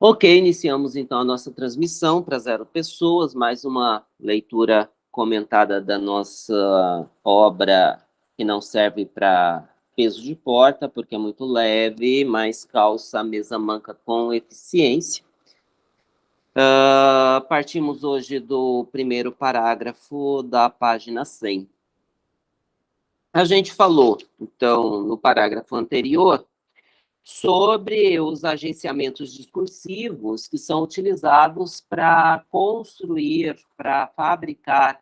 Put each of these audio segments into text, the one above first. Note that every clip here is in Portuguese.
Ok, iniciamos então a nossa transmissão para zero pessoas, mais uma leitura comentada da nossa obra que não serve para peso de porta, porque é muito leve, mas calça a mesa manca com eficiência. Uh, partimos hoje do primeiro parágrafo da página 100. A gente falou, então, no parágrafo anterior, sobre os agenciamentos discursivos que são utilizados para construir, para fabricar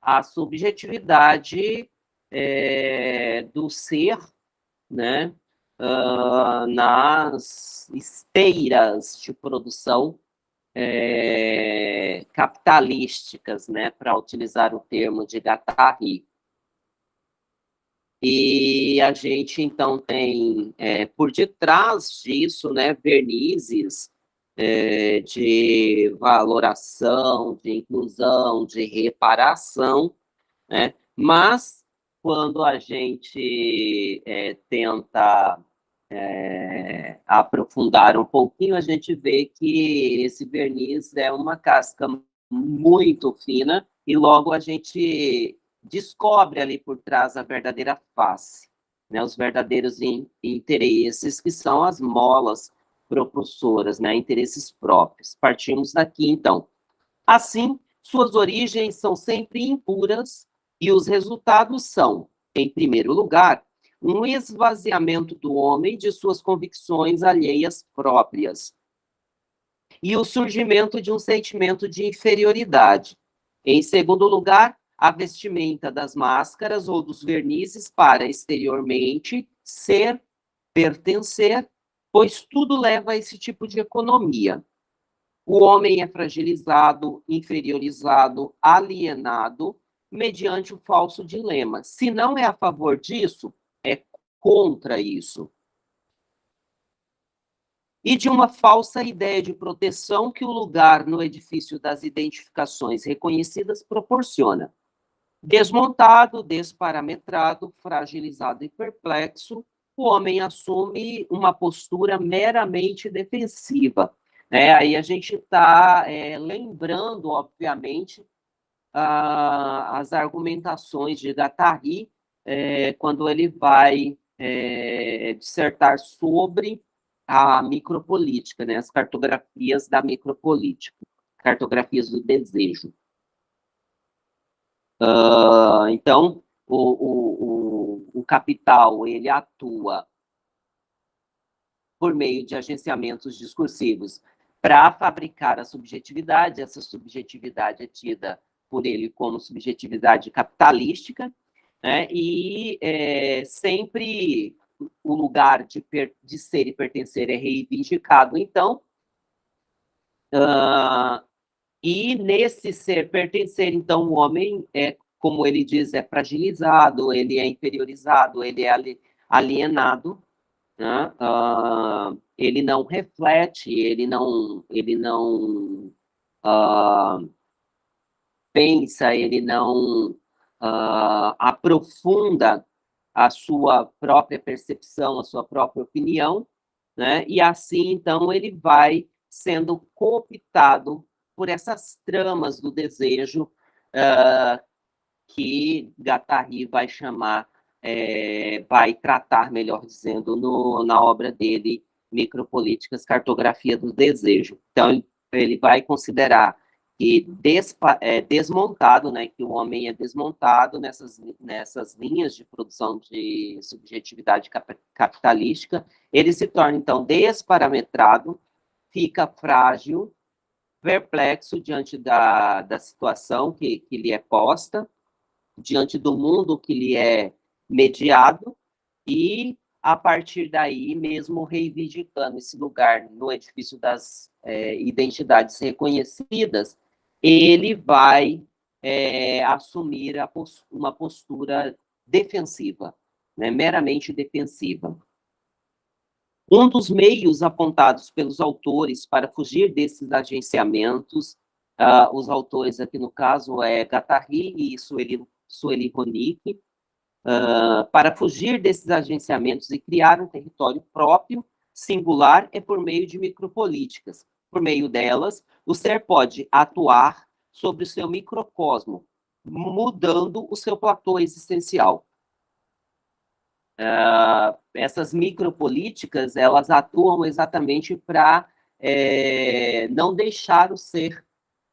a subjetividade é, do ser, né, uh, nas esteiras de produção é, capitalísticas, né, para utilizar o termo de Guattari. E a gente, então, tem é, por detrás disso, né, vernizes é, de valoração, de inclusão, de reparação, né? mas quando a gente é, tenta é, aprofundar um pouquinho, a gente vê que esse verniz é uma casca muito fina e logo a gente descobre ali por trás a verdadeira face, né, os verdadeiros in, interesses, que são as molas propulsoras, né, interesses próprios. Partimos daqui, então. Assim, suas origens são sempre impuras e os resultados são, em primeiro lugar, um esvaziamento do homem de suas convicções alheias próprias e o surgimento de um sentimento de inferioridade. Em segundo lugar, a vestimenta das máscaras ou dos vernizes para exteriormente ser, pertencer, pois tudo leva a esse tipo de economia. O homem é fragilizado, inferiorizado, alienado, mediante o falso dilema. Se não é a favor disso, é contra isso e de uma falsa ideia de proteção que o lugar no edifício das identificações reconhecidas proporciona. Desmontado, desparametrado, fragilizado e perplexo, o homem assume uma postura meramente defensiva. É, aí a gente está é, lembrando, obviamente, a, as argumentações de Guattari, é, quando ele vai é, dissertar sobre a micropolítica, né, as cartografias da micropolítica, cartografias do desejo. Uh, então, o, o, o, o capital, ele atua por meio de agenciamentos discursivos. Para fabricar a subjetividade, essa subjetividade é tida por ele como subjetividade capitalística, né, e é, sempre o lugar de, de ser e pertencer é reivindicado, então, uh, e nesse ser pertencer, então, o homem é, como ele diz, é fragilizado, ele é inferiorizado, ele é alienado, né? uh, ele não reflete, ele não, ele não uh, pensa, ele não uh, aprofunda a sua própria percepção, a sua própria opinião, né? e assim, então, ele vai sendo cooptado por essas tramas do desejo uh, que Guattari vai chamar, é, vai tratar, melhor dizendo, no, na obra dele, Micropolíticas, Cartografia do Desejo. Então, ele vai considerar que é, desmontado, né, que o homem é desmontado nessas, nessas linhas de produção de subjetividade capitalística, ele se torna, então, desparametrado, fica frágil, perplexo diante da, da situação que, que lhe é posta, diante do mundo que lhe é mediado, e a partir daí, mesmo reivindicando esse lugar no edifício das é, identidades reconhecidas, ele vai é, assumir uma postura defensiva, né, meramente defensiva. Um dos meios apontados pelos autores para fugir desses agenciamentos, uh, os autores aqui no caso é Guattari e Sueli, Sueli Ronick, uh, para fugir desses agenciamentos e criar um território próprio, singular, é por meio de micropolíticas, por meio delas, o ser pode atuar sobre o seu microcosmo, mudando o seu platô existencial. Uh, essas micropolíticas, elas atuam exatamente para é, não deixar o ser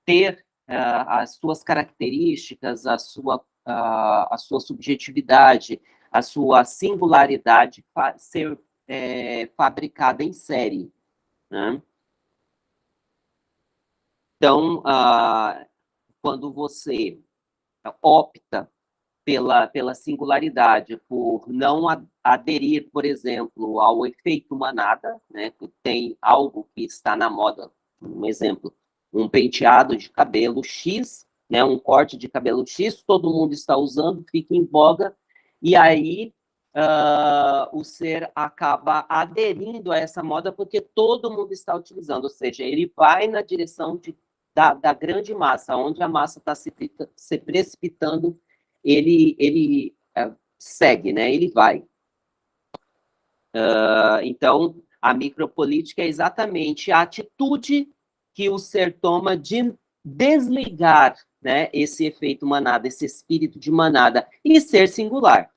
ter uh, as suas características, a sua, uh, a sua subjetividade, a sua singularidade ser é, fabricada em série. Né? Então, uh, quando você opta pela, pela singularidade, por não aderir, por exemplo, ao efeito manada, né, que tem algo que está na moda, um exemplo, um penteado de cabelo X, né, um corte de cabelo X, todo mundo está usando, fica em voga, e aí uh, o ser acaba aderindo a essa moda porque todo mundo está utilizando, ou seja, ele vai na direção de, da, da grande massa, onde a massa está se, se precipitando, ele, ele uh, segue, né, ele vai. Uh, então, a micropolítica é exatamente a atitude que o ser toma de desligar né, esse efeito manada, esse espírito de manada, e ser singular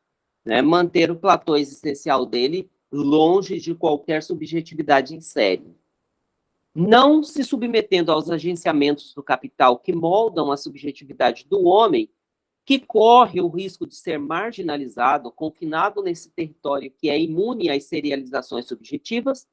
né, manter o platô existencial dele longe de qualquer subjetividade em série. Não se submetendo aos agenciamentos do capital que moldam a subjetividade do homem, que corre o risco de ser marginalizado, confinado nesse território que é imune às serializações subjetivas,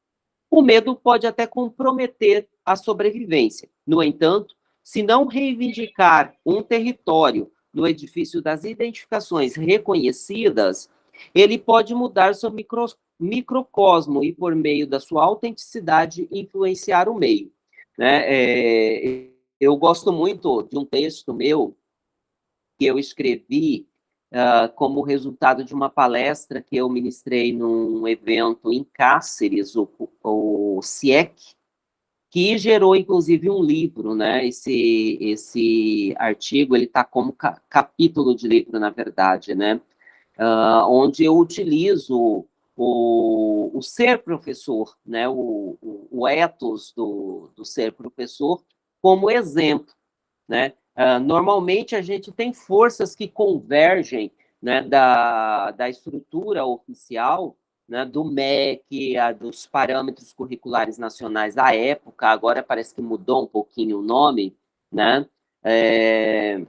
o medo pode até comprometer a sobrevivência. No entanto, se não reivindicar um território no edifício das identificações reconhecidas, ele pode mudar seu micro, microcosmo e, por meio da sua autenticidade, influenciar o meio. Né? É, eu gosto muito de um texto meu que eu escrevi uh, como resultado de uma palestra que eu ministrei num evento em Cáceres, o, o CIEC, que gerou, inclusive, um livro, né? Esse, esse artigo, ele está como ca capítulo de livro, na verdade, né? Uh, onde eu utilizo o, o ser professor, né? O, o, o ethos do, do ser professor como exemplo, né? Uh, normalmente, a gente tem forças que convergem né, da, da estrutura oficial né, do MEC, a, dos parâmetros curriculares nacionais da época, agora parece que mudou um pouquinho o nome, né? É,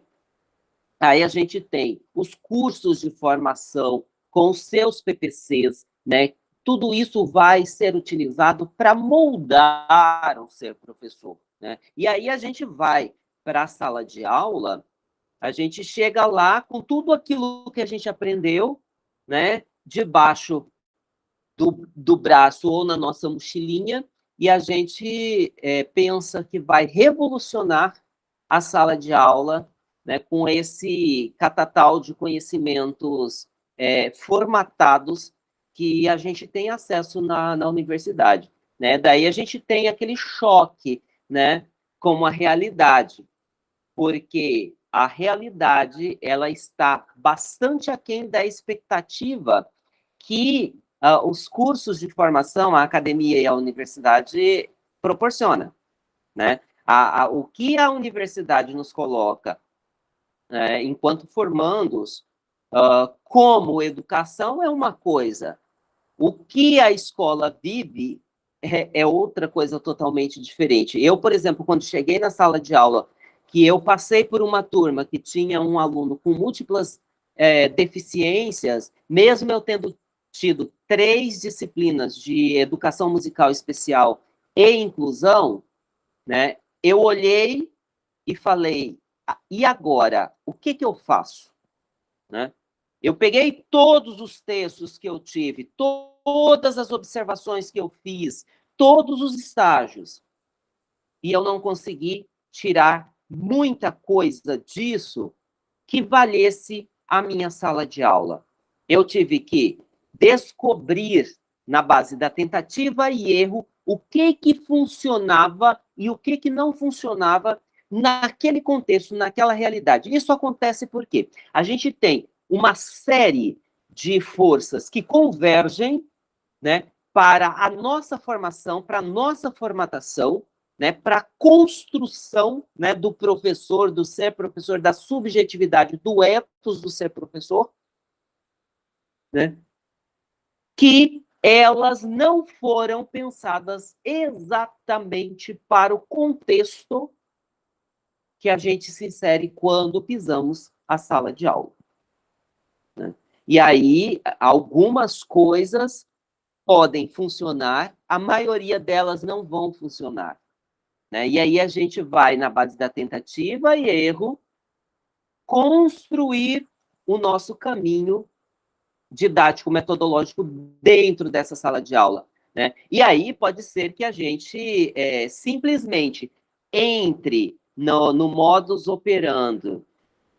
aí a gente tem os cursos de formação com seus PPCs, né? Tudo isso vai ser utilizado para moldar o ser professor, né? E aí a gente vai para a sala de aula, a gente chega lá com tudo aquilo que a gente aprendeu, né? Debaixo do, do braço ou na nossa mochilinha, e a gente é, pensa que vai revolucionar a sala de aula né, com esse catatal de conhecimentos é, formatados que a gente tem acesso na, na universidade. Né? Daí a gente tem aquele choque né, com a realidade, porque a realidade ela está bastante aquém da expectativa que uh, os cursos de formação, a academia e a universidade proporciona, né? A, a, o que a universidade nos coloca né, enquanto formandos uh, como educação é uma coisa, o que a escola vive é, é, outra coisa totalmente diferente. Eu, por exemplo, quando cheguei na sala de aula, que eu passei por uma turma que tinha um aluno com múltiplas é, deficiências, mesmo eu tendo tido três disciplinas de educação musical especial e inclusão, né, eu olhei e falei, ah, e agora, o que, que eu faço? Né? Eu peguei todos os textos que eu tive, to todas as observações que eu fiz, todos os estágios, e eu não consegui tirar muita coisa disso que valesse a minha sala de aula. Eu tive que descobrir, na base da tentativa e erro, o que que funcionava e o que que não funcionava naquele contexto, naquela realidade. Isso acontece porque a gente tem uma série de forças que convergem né, para a nossa formação, para a nossa formatação, né, para construção né, do professor, do ser professor, da subjetividade, do ethos do ser professor, né, que elas não foram pensadas exatamente para o contexto que a gente se insere quando pisamos a sala de aula. Né? E aí, algumas coisas podem funcionar, a maioria delas não vão funcionar. Né? E aí a gente vai, na base da tentativa e erro, construir o nosso caminho didático, metodológico dentro dessa sala de aula. Né? E aí pode ser que a gente é, simplesmente entre no, no modus operando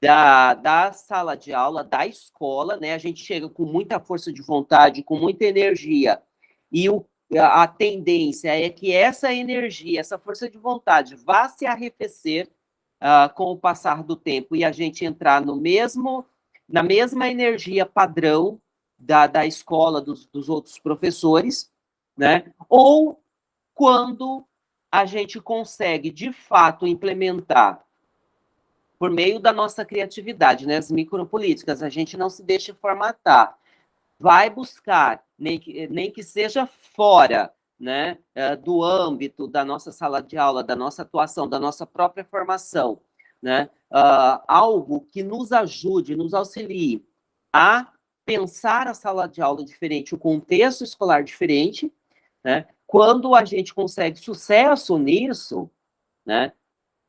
da, da sala de aula, da escola, né? A gente chega com muita força de vontade, com muita energia, e o, a tendência é que essa energia, essa força de vontade vá se arrefecer uh, com o passar do tempo e a gente entrar no mesmo, na mesma energia padrão da, da escola, dos, dos outros professores, né? Ou quando a gente consegue, de fato, implementar por meio da nossa criatividade, né, as micropolíticas, a gente não se deixa formatar, vai buscar, nem que, nem que seja fora né, eh, do âmbito da nossa sala de aula, da nossa atuação, da nossa própria formação, né, uh, algo que nos ajude, nos auxilie a pensar a sala de aula diferente, o contexto escolar diferente, né, quando a gente consegue sucesso nisso, né,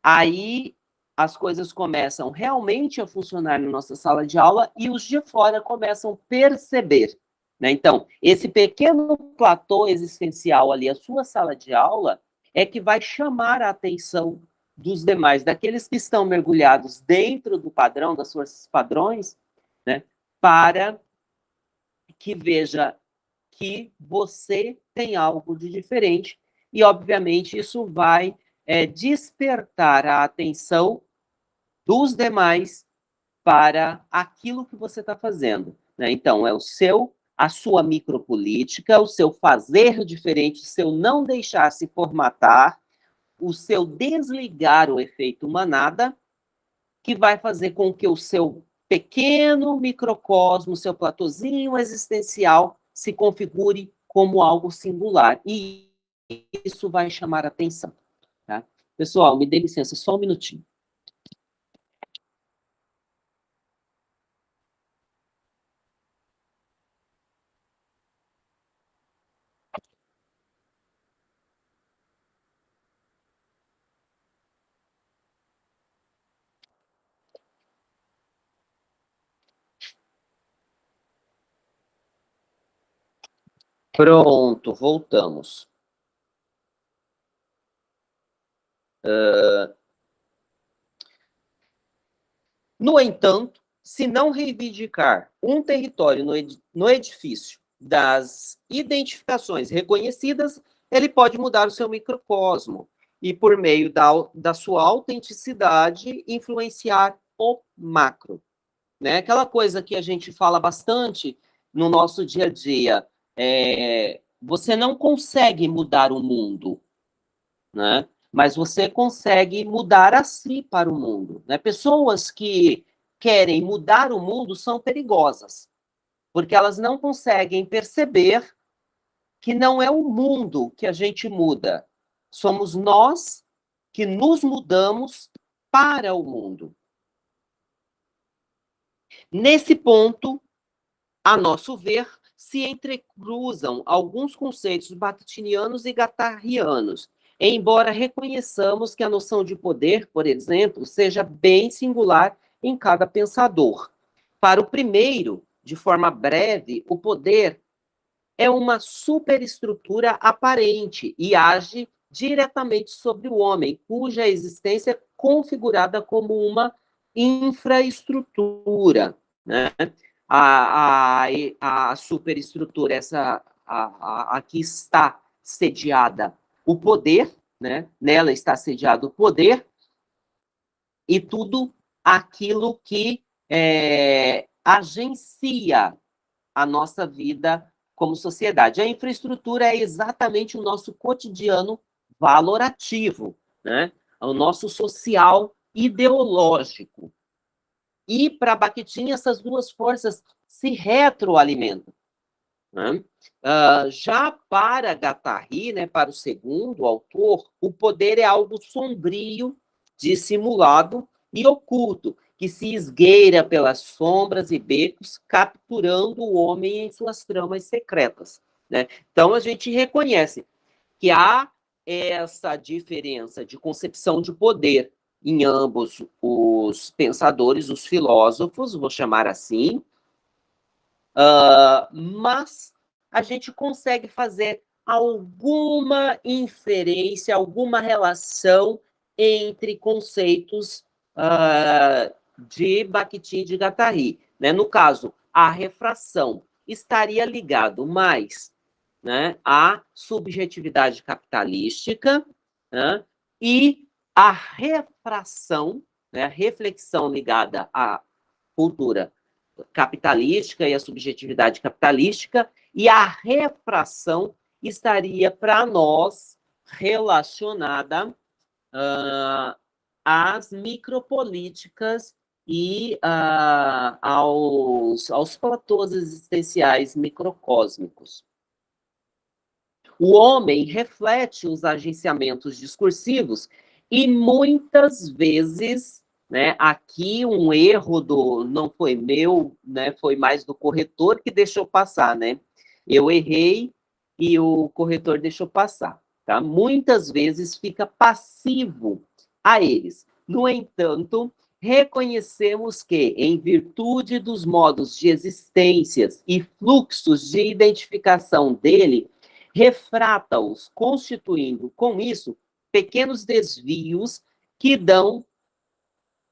aí as coisas começam realmente a funcionar na nossa sala de aula e os de fora começam a perceber. Né? Então, esse pequeno platô existencial ali, a sua sala de aula, é que vai chamar a atenção dos demais, daqueles que estão mergulhados dentro do padrão, das forças padrões, né? para que veja que você tem algo de diferente e, obviamente, isso vai é, despertar a atenção dos demais para aquilo que você está fazendo. Né? Então, é o seu, a sua micropolítica, o seu fazer diferente, o seu não deixar se formatar, o seu desligar o efeito manada, que vai fazer com que o seu pequeno microcosmo, seu platôzinho existencial, se configure como algo singular. E isso vai chamar atenção. Tá? Pessoal, me dê licença, só um minutinho. Pronto, voltamos. Uh, no entanto, se não reivindicar um território no, ed no edifício das identificações reconhecidas, ele pode mudar o seu microcosmo e, por meio da, da sua autenticidade, influenciar o macro. Né? Aquela coisa que a gente fala bastante no nosso dia a dia, é, você não consegue mudar o mundo, né? mas você consegue mudar a si para o mundo. Né? Pessoas que querem mudar o mundo são perigosas, porque elas não conseguem perceber que não é o mundo que a gente muda, somos nós que nos mudamos para o mundo. Nesse ponto, a nosso ver, se entrecruzam alguns conceitos bakhtinianos e gattarianos, embora reconheçamos que a noção de poder, por exemplo, seja bem singular em cada pensador. Para o primeiro, de forma breve, o poder é uma superestrutura aparente e age diretamente sobre o homem, cuja existência é configurada como uma infraestrutura. Né? A, a, a superestrutura, essa a, a, aqui está sediada o poder, né? nela está sediado o poder, e tudo aquilo que é, agencia a nossa vida como sociedade. A infraestrutura é exatamente o nosso cotidiano valorativo, né? o nosso social ideológico. E para Bakhtin, essas duas forças se retroalimentam. Né? Uh, já para Guattari, né, para o segundo autor, o poder é algo sombrio, dissimulado e oculto, que se esgueira pelas sombras e becos, capturando o homem em suas tramas secretas. Né? Então, a gente reconhece que há essa diferença de concepção de poder em ambos os pensadores, os filósofos, vou chamar assim, uh, mas a gente consegue fazer alguma inferência, alguma relação entre conceitos uh, de Bakhtin e de Guattari. Né? No caso, a refração estaria ligado mais né, à subjetividade capitalística né, e a refração, né, a reflexão ligada à cultura capitalística e à subjetividade capitalística, e a refração estaria para nós relacionada uh, às micropolíticas e uh, aos, aos platôs existenciais microcósmicos. O homem reflete os agenciamentos discursivos e muitas vezes, né, aqui um erro do não foi meu, né, foi mais do corretor que deixou passar, né? Eu errei e o corretor deixou passar, tá? Muitas vezes fica passivo a eles. No entanto, reconhecemos que, em virtude dos modos de existências e fluxos de identificação dele, refrata-os, constituindo, com isso, pequenos desvios que dão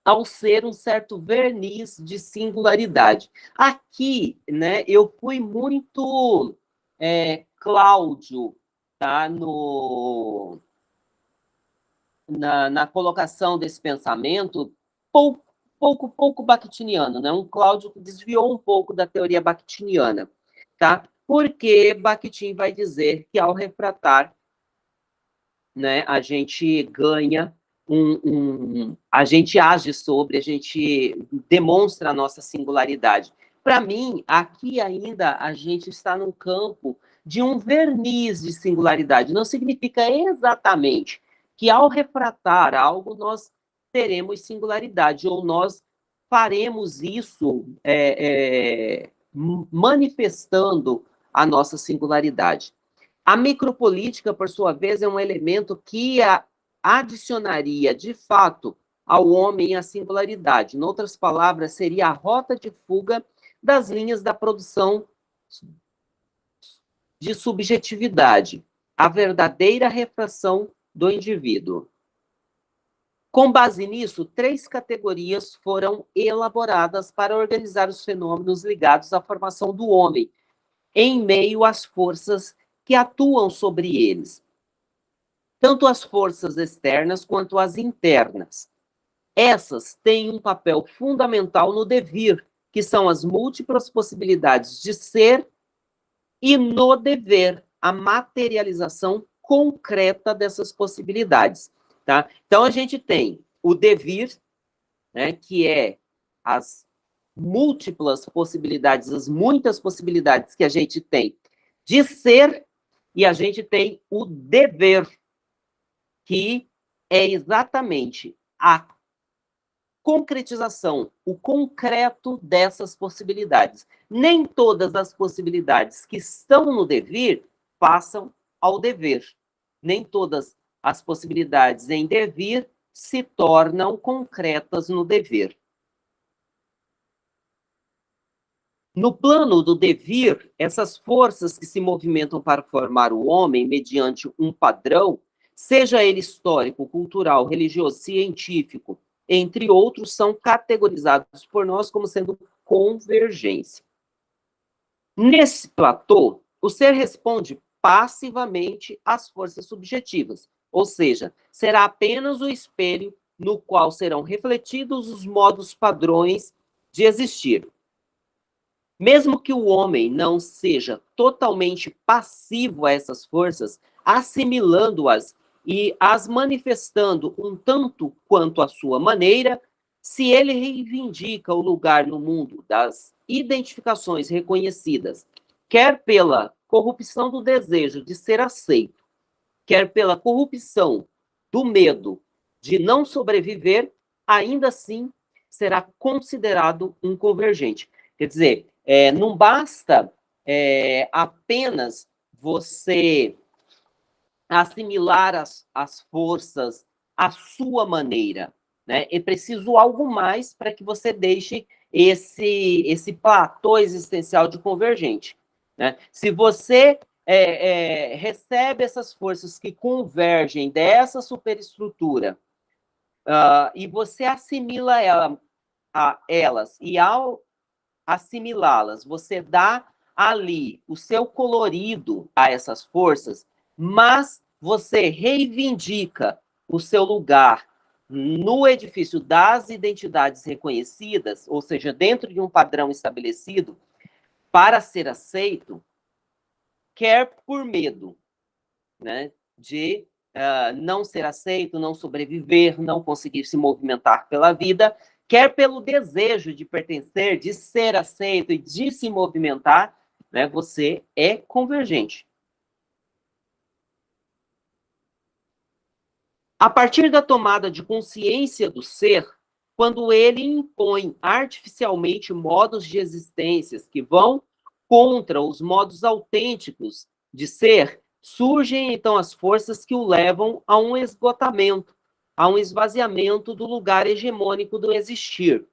ao ser um certo verniz de singularidade. Aqui, né, eu fui muito é, Cláudio, tá, no, na, na colocação desse pensamento, pouco, pouco, pouco bakhtiniano, né, um Cláudio que desviou um pouco da teoria bakhtiniana, tá? porque Bakhtin vai dizer que ao refratar, né, a gente ganha um, um, a gente age sobre, a gente demonstra a nossa singularidade. Para mim, aqui ainda a gente está num campo de um verniz de singularidade. Não significa exatamente que ao refratar algo nós teremos singularidade ou nós faremos isso é, é, manifestando a nossa singularidade. A micropolítica, por sua vez, é um elemento que adicionaria, de fato, ao homem a singularidade. Em outras palavras, seria a rota de fuga das linhas da produção de subjetividade, a verdadeira refração do indivíduo. Com base nisso, três categorias foram elaboradas para organizar os fenômenos ligados à formação do homem, em meio às forças que atuam sobre eles, tanto as forças externas quanto as internas. Essas têm um papel fundamental no devir, que são as múltiplas possibilidades de ser, e no dever, a materialização concreta dessas possibilidades. Tá? Então, a gente tem o devir, né, que é as múltiplas possibilidades, as muitas possibilidades que a gente tem de ser, e a gente tem o dever, que é exatamente a concretização, o concreto dessas possibilidades. Nem todas as possibilidades que estão no dever passam ao dever. Nem todas as possibilidades em devir se tornam concretas no dever. No plano do devir, essas forças que se movimentam para formar o homem mediante um padrão, seja ele histórico, cultural, religioso, científico, entre outros, são categorizados por nós como sendo convergência. Nesse platô, o ser responde passivamente às forças subjetivas, ou seja, será apenas o espelho no qual serão refletidos os modos padrões de existir. Mesmo que o homem não seja totalmente passivo a essas forças, assimilando-as e as manifestando um tanto quanto à sua maneira, se ele reivindica o lugar no mundo das identificações reconhecidas, quer pela corrupção do desejo de ser aceito, quer pela corrupção do medo de não sobreviver, ainda assim será considerado um convergente. Quer dizer, é, não basta é, apenas você assimilar as, as forças à sua maneira. Né? É preciso algo mais para que você deixe esse, esse platô existencial de convergente. Né? Se você é, é, recebe essas forças que convergem dessa superestrutura uh, e você assimila ela, a elas, e ao assimilá-las, você dá ali o seu colorido a essas forças, mas você reivindica o seu lugar no edifício das identidades reconhecidas, ou seja, dentro de um padrão estabelecido, para ser aceito, quer por medo né, de uh, não ser aceito, não sobreviver, não conseguir se movimentar pela vida, quer pelo desejo de pertencer, de ser aceito e de se movimentar, né, você é convergente. A partir da tomada de consciência do ser, quando ele impõe artificialmente modos de existências que vão contra os modos autênticos de ser, surgem então as forças que o levam a um esgotamento, a um esvaziamento do lugar hegemônico do existir.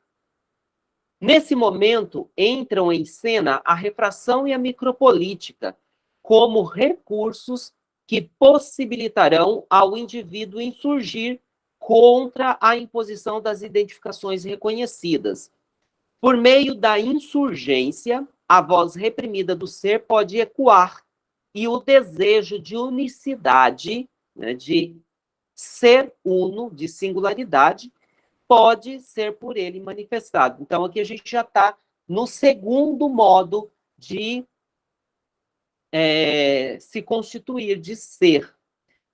Nesse momento, entram em cena a refração e a micropolítica como recursos que possibilitarão ao indivíduo insurgir contra a imposição das identificações reconhecidas. Por meio da insurgência, a voz reprimida do ser pode ecoar e o desejo de unicidade, né, de ser uno, de singularidade, pode ser por ele manifestado. Então, aqui a gente já está no segundo modo de é, se constituir, de ser,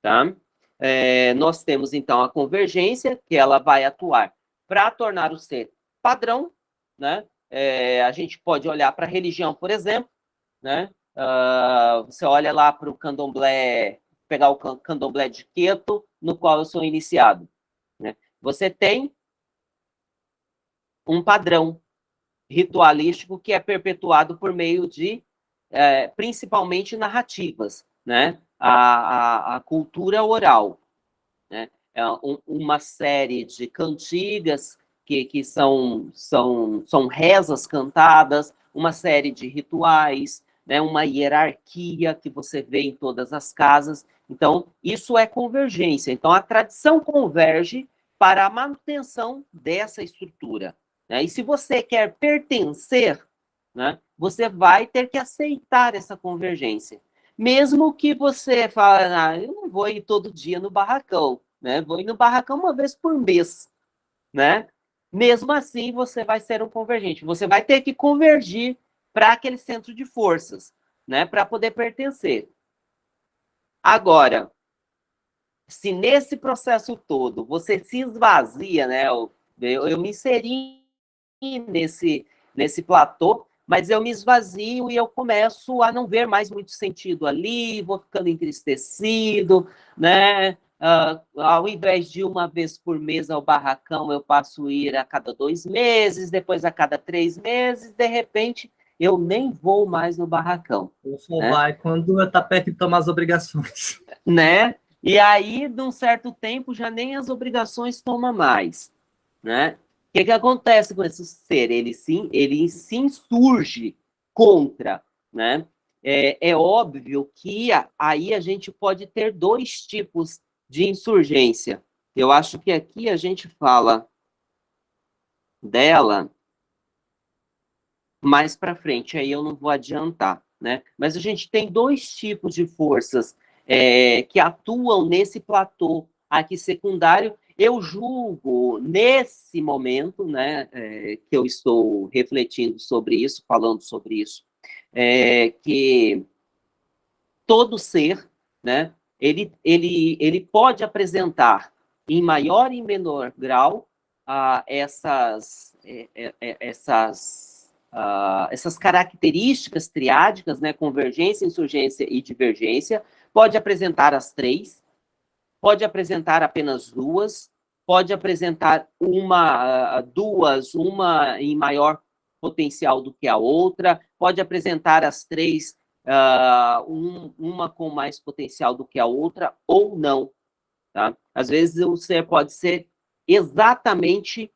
tá? É, nós temos, então, a convergência, que ela vai atuar para tornar o ser padrão, né? É, a gente pode olhar para a religião, por exemplo, né? Uh, você olha lá para o candomblé, pegar o candomblé de Queto, no qual eu sou iniciado. Né? Você tem um padrão ritualístico que é perpetuado por meio de é, principalmente narrativas, né? A, a, a cultura oral, né? É um, uma série de cantigas que, que são, são, são rezas cantadas, uma série de rituais, né? uma hierarquia que você vê em todas as casas. Então, isso é convergência. Então, a tradição converge para a manutenção dessa estrutura. Né? E se você quer pertencer, né, você vai ter que aceitar essa convergência. Mesmo que você fale, ah, eu não vou ir todo dia no barracão, né? Vou ir no barracão uma vez por mês, né? Mesmo assim, você vai ser um convergente. Você vai ter que convergir para aquele centro de forças, né? Para poder pertencer. Agora, se nesse processo todo você se esvazia, né? Eu, eu, me inseri nesse, nesse platô, mas eu me esvazio e eu começo a não ver mais muito sentido ali, vou ficando entristecido, né? Uh, ao invés de uma vez por mês ao barracão, eu passo a ir a cada dois meses, depois a cada três meses, de repente eu nem vou mais no barracão. Eu só né? vai quando está perto de tomar as obrigações. Né? E aí, de um certo tempo, já nem as obrigações toma mais, né? que, que acontece com esse ser? Ele sim, ele se insurge contra, né? É, é óbvio que aí a gente pode ter dois tipos de insurgência. Eu acho que aqui a gente fala dela mais para frente, aí eu não vou adiantar, né? Mas a gente tem dois tipos de forças é, que atuam nesse platô aqui secundário eu julgo, nesse momento, né, é, que eu estou refletindo sobre isso, falando sobre isso, é, que todo ser, né, ele, ele, ele pode apresentar em maior e menor grau uh, essas, é, é, é, essas, uh, essas características triádicas, né, convergência, insurgência e divergência, pode apresentar as três, pode apresentar apenas duas, pode apresentar uma, duas, uma em maior potencial do que a outra, pode apresentar as três, uh, um, uma com mais potencial do que a outra, ou não. Tá? Às vezes ser pode ser exatamente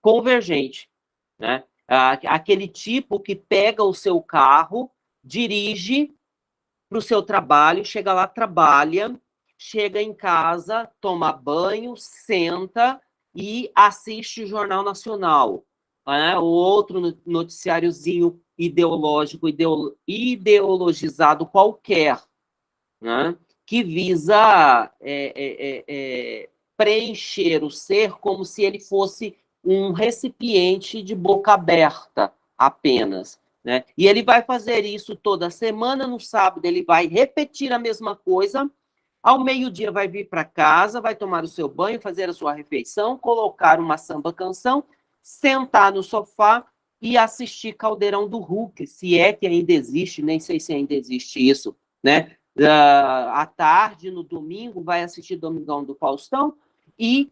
convergente. Né? Aquele tipo que pega o seu carro, dirige para o seu trabalho, chega lá, trabalha, chega em casa, toma banho, senta e assiste o Jornal Nacional. Né? O outro noticiáriozinho ideológico, ideologizado qualquer, né? que visa é, é, é, é, preencher o ser como se ele fosse um recipiente de boca aberta apenas. Né? E ele vai fazer isso toda semana, no sábado ele vai repetir a mesma coisa, ao meio-dia vai vir para casa, vai tomar o seu banho, fazer a sua refeição, colocar uma samba canção, sentar no sofá e assistir Caldeirão do Hulk, se é que ainda existe, nem sei se ainda existe isso, né? Uh, à tarde, no domingo, vai assistir Domingão do Faustão e,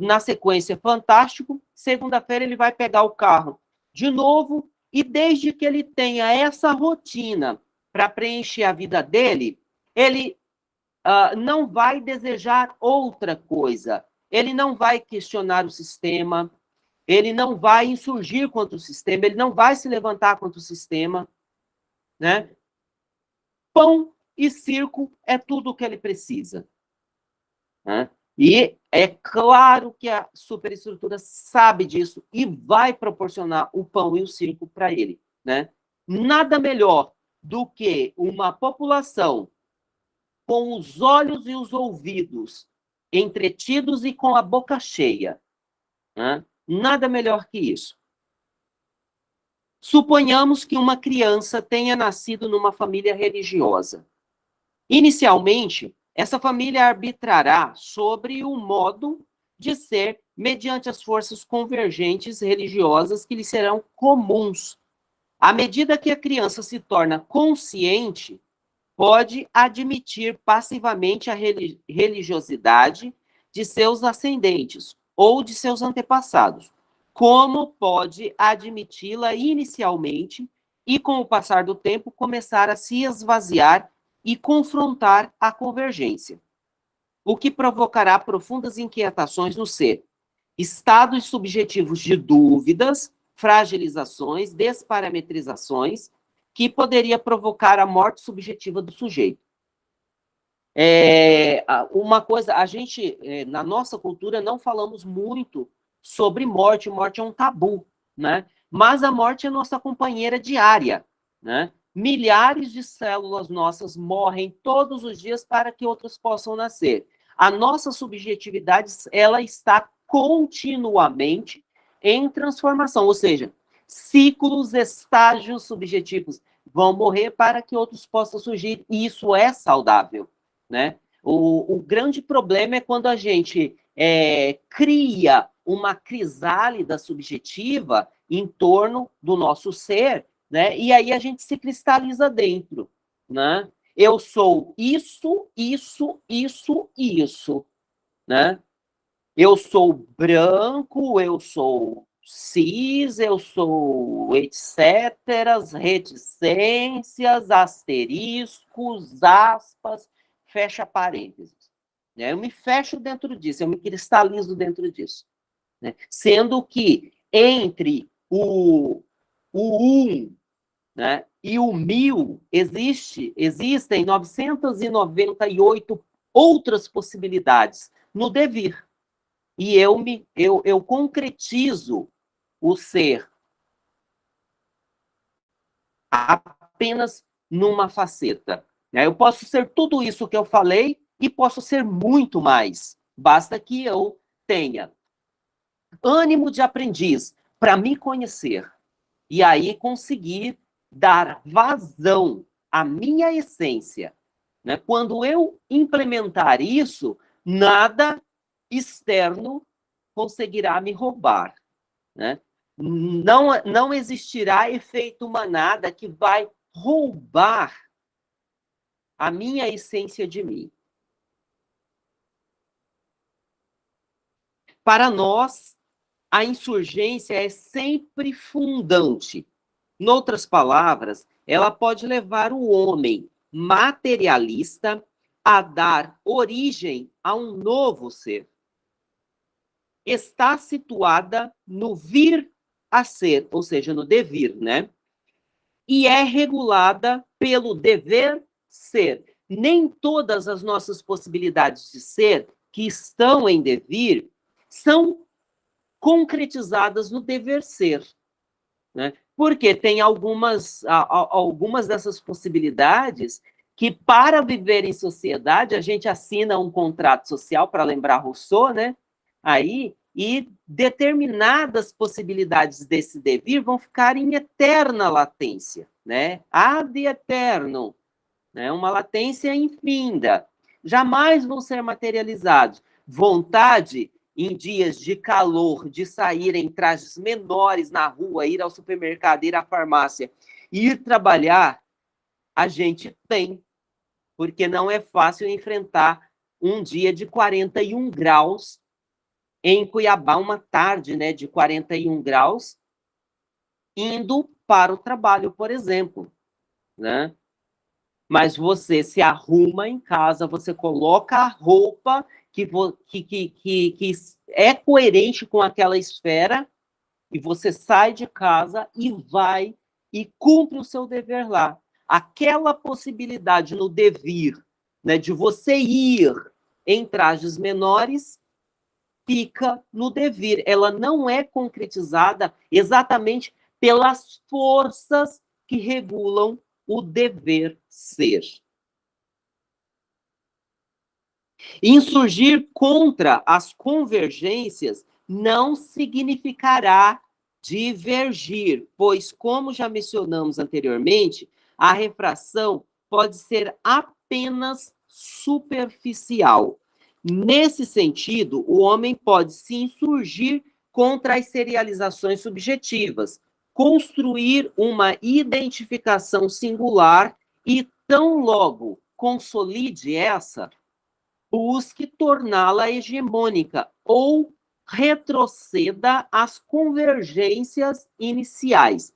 na sequência, Fantástico, segunda-feira ele vai pegar o carro de novo e desde que ele tenha essa rotina para preencher a vida dele, ele uh, não vai desejar outra coisa. Ele não vai questionar o sistema, ele não vai insurgir contra o sistema, ele não vai se levantar contra o sistema. Né? Pão e circo é tudo o que ele precisa. Né? E é claro que a superestrutura sabe disso e vai proporcionar o pão e o circo para ele. Né? Nada melhor do que uma população com os olhos e os ouvidos entretidos e com a boca cheia. Né? Nada melhor que isso. Suponhamos que uma criança tenha nascido numa família religiosa. Inicialmente, essa família arbitrará sobre o modo de ser mediante as forças convergentes religiosas que lhe serão comuns. À medida que a criança se torna consciente pode admitir passivamente a religiosidade de seus ascendentes ou de seus antepassados, como pode admiti-la inicialmente e, com o passar do tempo, começar a se esvaziar e confrontar a convergência, o que provocará profundas inquietações no ser, estados subjetivos de dúvidas, fragilizações, desparametrizações, que poderia provocar a morte subjetiva do sujeito. É, uma coisa, a gente, é, na nossa cultura, não falamos muito sobre morte, morte é um tabu, né? Mas a morte é nossa companheira diária, né? Milhares de células nossas morrem todos os dias para que outras possam nascer. A nossa subjetividade, ela está continuamente em transformação, ou seja, ciclos, estágios subjetivos vão morrer para que outros possam surgir, e isso é saudável, né? O, o grande problema é quando a gente é, cria uma crisálida subjetiva em torno do nosso ser, né? E aí a gente se cristaliza dentro, né? Eu sou isso, isso, isso, isso, né? Eu sou branco, eu sou cis, eu sou etc, reticências, asteriscos, aspas, fecha parênteses. Né? Eu me fecho dentro disso, eu me cristalizo dentro disso. Né? Sendo que entre o, o um né, e o mil existe, existem 998 outras possibilidades no devir. E eu me eu, eu concretizo o ser apenas numa faceta. Né? Eu posso ser tudo isso que eu falei e posso ser muito mais. Basta que eu tenha ânimo de aprendiz para me conhecer e aí conseguir dar vazão à minha essência, Né? Quando eu implementar isso, nada externo conseguirá me roubar. Né? Não, não existirá efeito manada que vai roubar a minha essência de mim. Para nós, a insurgência é sempre fundante. Noutras palavras, ela pode levar o homem materialista a dar origem a um novo ser. Está situada no vir a ser, ou seja, no devir, né? E é regulada pelo dever ser. Nem todas as nossas possibilidades de ser que estão em devir são concretizadas no dever ser. Né? Porque tem algumas, algumas dessas possibilidades que, para viver em sociedade, a gente assina um contrato social, para lembrar Rousseau, né? Aí, e determinadas possibilidades desse devir vão ficar em eterna latência, né? Ad eterno, né? Uma latência infinda. Jamais vão ser materializados. Vontade em dias de calor, de sair em trajes menores na rua, ir ao supermercado, ir à farmácia, ir trabalhar, a gente tem, porque não é fácil enfrentar um dia de 41 graus em Cuiabá, uma tarde né, de 41 graus, indo para o trabalho, por exemplo. Né? Mas você se arruma em casa, você coloca a roupa que, que, que, que é coerente com aquela esfera, e você sai de casa e vai e cumpre o seu dever lá. Aquela possibilidade no devir, né, de você ir em trajes menores, fica no devir. Ela não é concretizada exatamente pelas forças que regulam o dever ser. Insurgir contra as convergências não significará divergir, pois, como já mencionamos anteriormente, a refração pode ser apenas superficial. Nesse sentido, o homem pode se insurgir contra as serializações subjetivas, construir uma identificação singular e, tão logo consolide essa, busque torná-la hegemônica ou retroceda às convergências iniciais.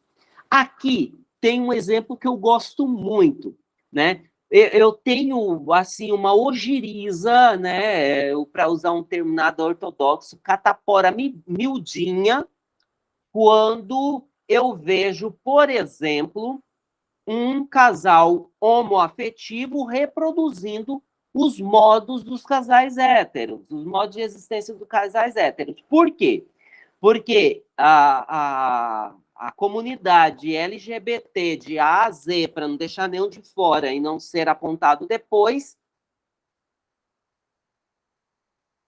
Aqui tem um exemplo que eu gosto muito, né? Eu tenho, assim, uma ogiriza, né, para usar um termo nada ortodoxo, catapora miudinha, quando eu vejo, por exemplo, um casal homoafetivo reproduzindo os modos dos casais héteros, os modos de existência dos casais héteros. Por quê? Porque a, a, a comunidade LGBT de A a Z, para não deixar nenhum de fora e não ser apontado depois,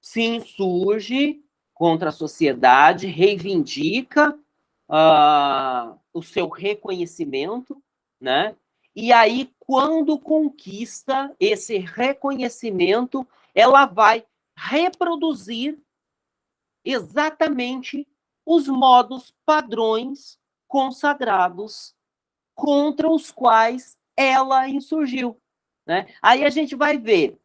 se insurge contra a sociedade, reivindica uh, o seu reconhecimento, né? E aí, quando conquista esse reconhecimento, ela vai reproduzir exatamente os modos padrões consagrados contra os quais ela insurgiu. Né? Aí a gente vai ver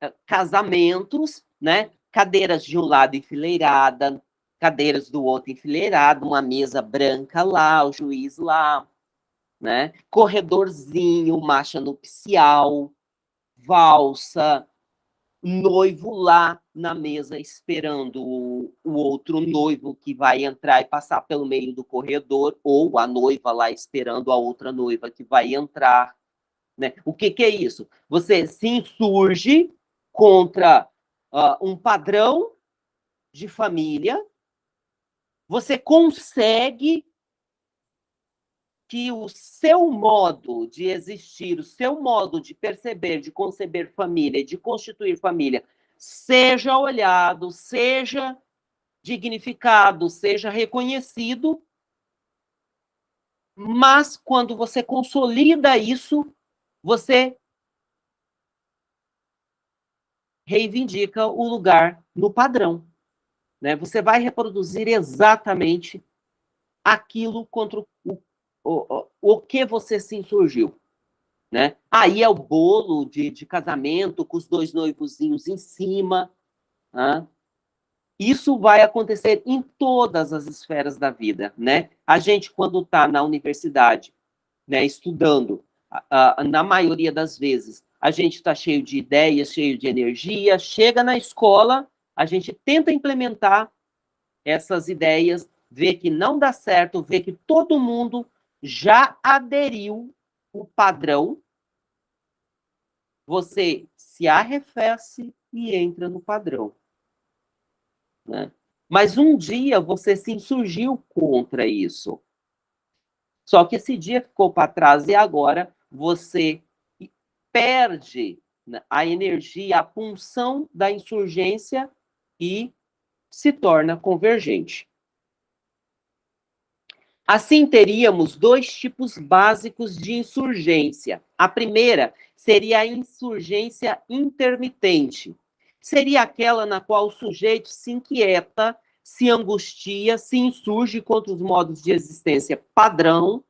eh, casamentos, né? cadeiras de um lado enfileirada, cadeiras do outro enfileirada, uma mesa branca lá, o juiz lá, né? Corredorzinho, marcha nupcial, valsa, noivo lá na mesa esperando o, o, outro noivo que vai entrar e passar pelo meio do corredor, ou a noiva lá esperando a outra noiva que vai entrar. Né? O que, que é isso? Você se insurge contra uh, um padrão de família, você consegue que o seu modo de existir, o seu modo de perceber, de conceber família, de constituir família, seja olhado, seja dignificado, seja reconhecido, mas quando você consolida isso, você reivindica o lugar no padrão. Né? Você vai reproduzir exatamente aquilo contra o, o, o, que você se insurgiu. Né? Aí é o bolo de, de casamento com os dois noivozinhos em cima. Né? Isso vai acontecer em todas as esferas da vida. Né? A gente, quando está na universidade, né, estudando, a, na maioria das vezes, a gente está cheio de ideias, cheio de energia, chega na escola, a gente tenta implementar essas ideias, vê que não dá certo, vê que todo mundo já aderiu o padrão, você se arrefece e entra no padrão. Né? Mas um dia você se insurgiu contra isso. Só que esse dia ficou para trás e agora você perde né, a energia, a punção da insurgência e se torna convergente. Assim, teríamos dois tipos básicos de insurgência. A primeira seria a insurgência intermitente. Seria aquela na qual o sujeito se inquieta, se angustia, se insurge contra os modos de existência padrão,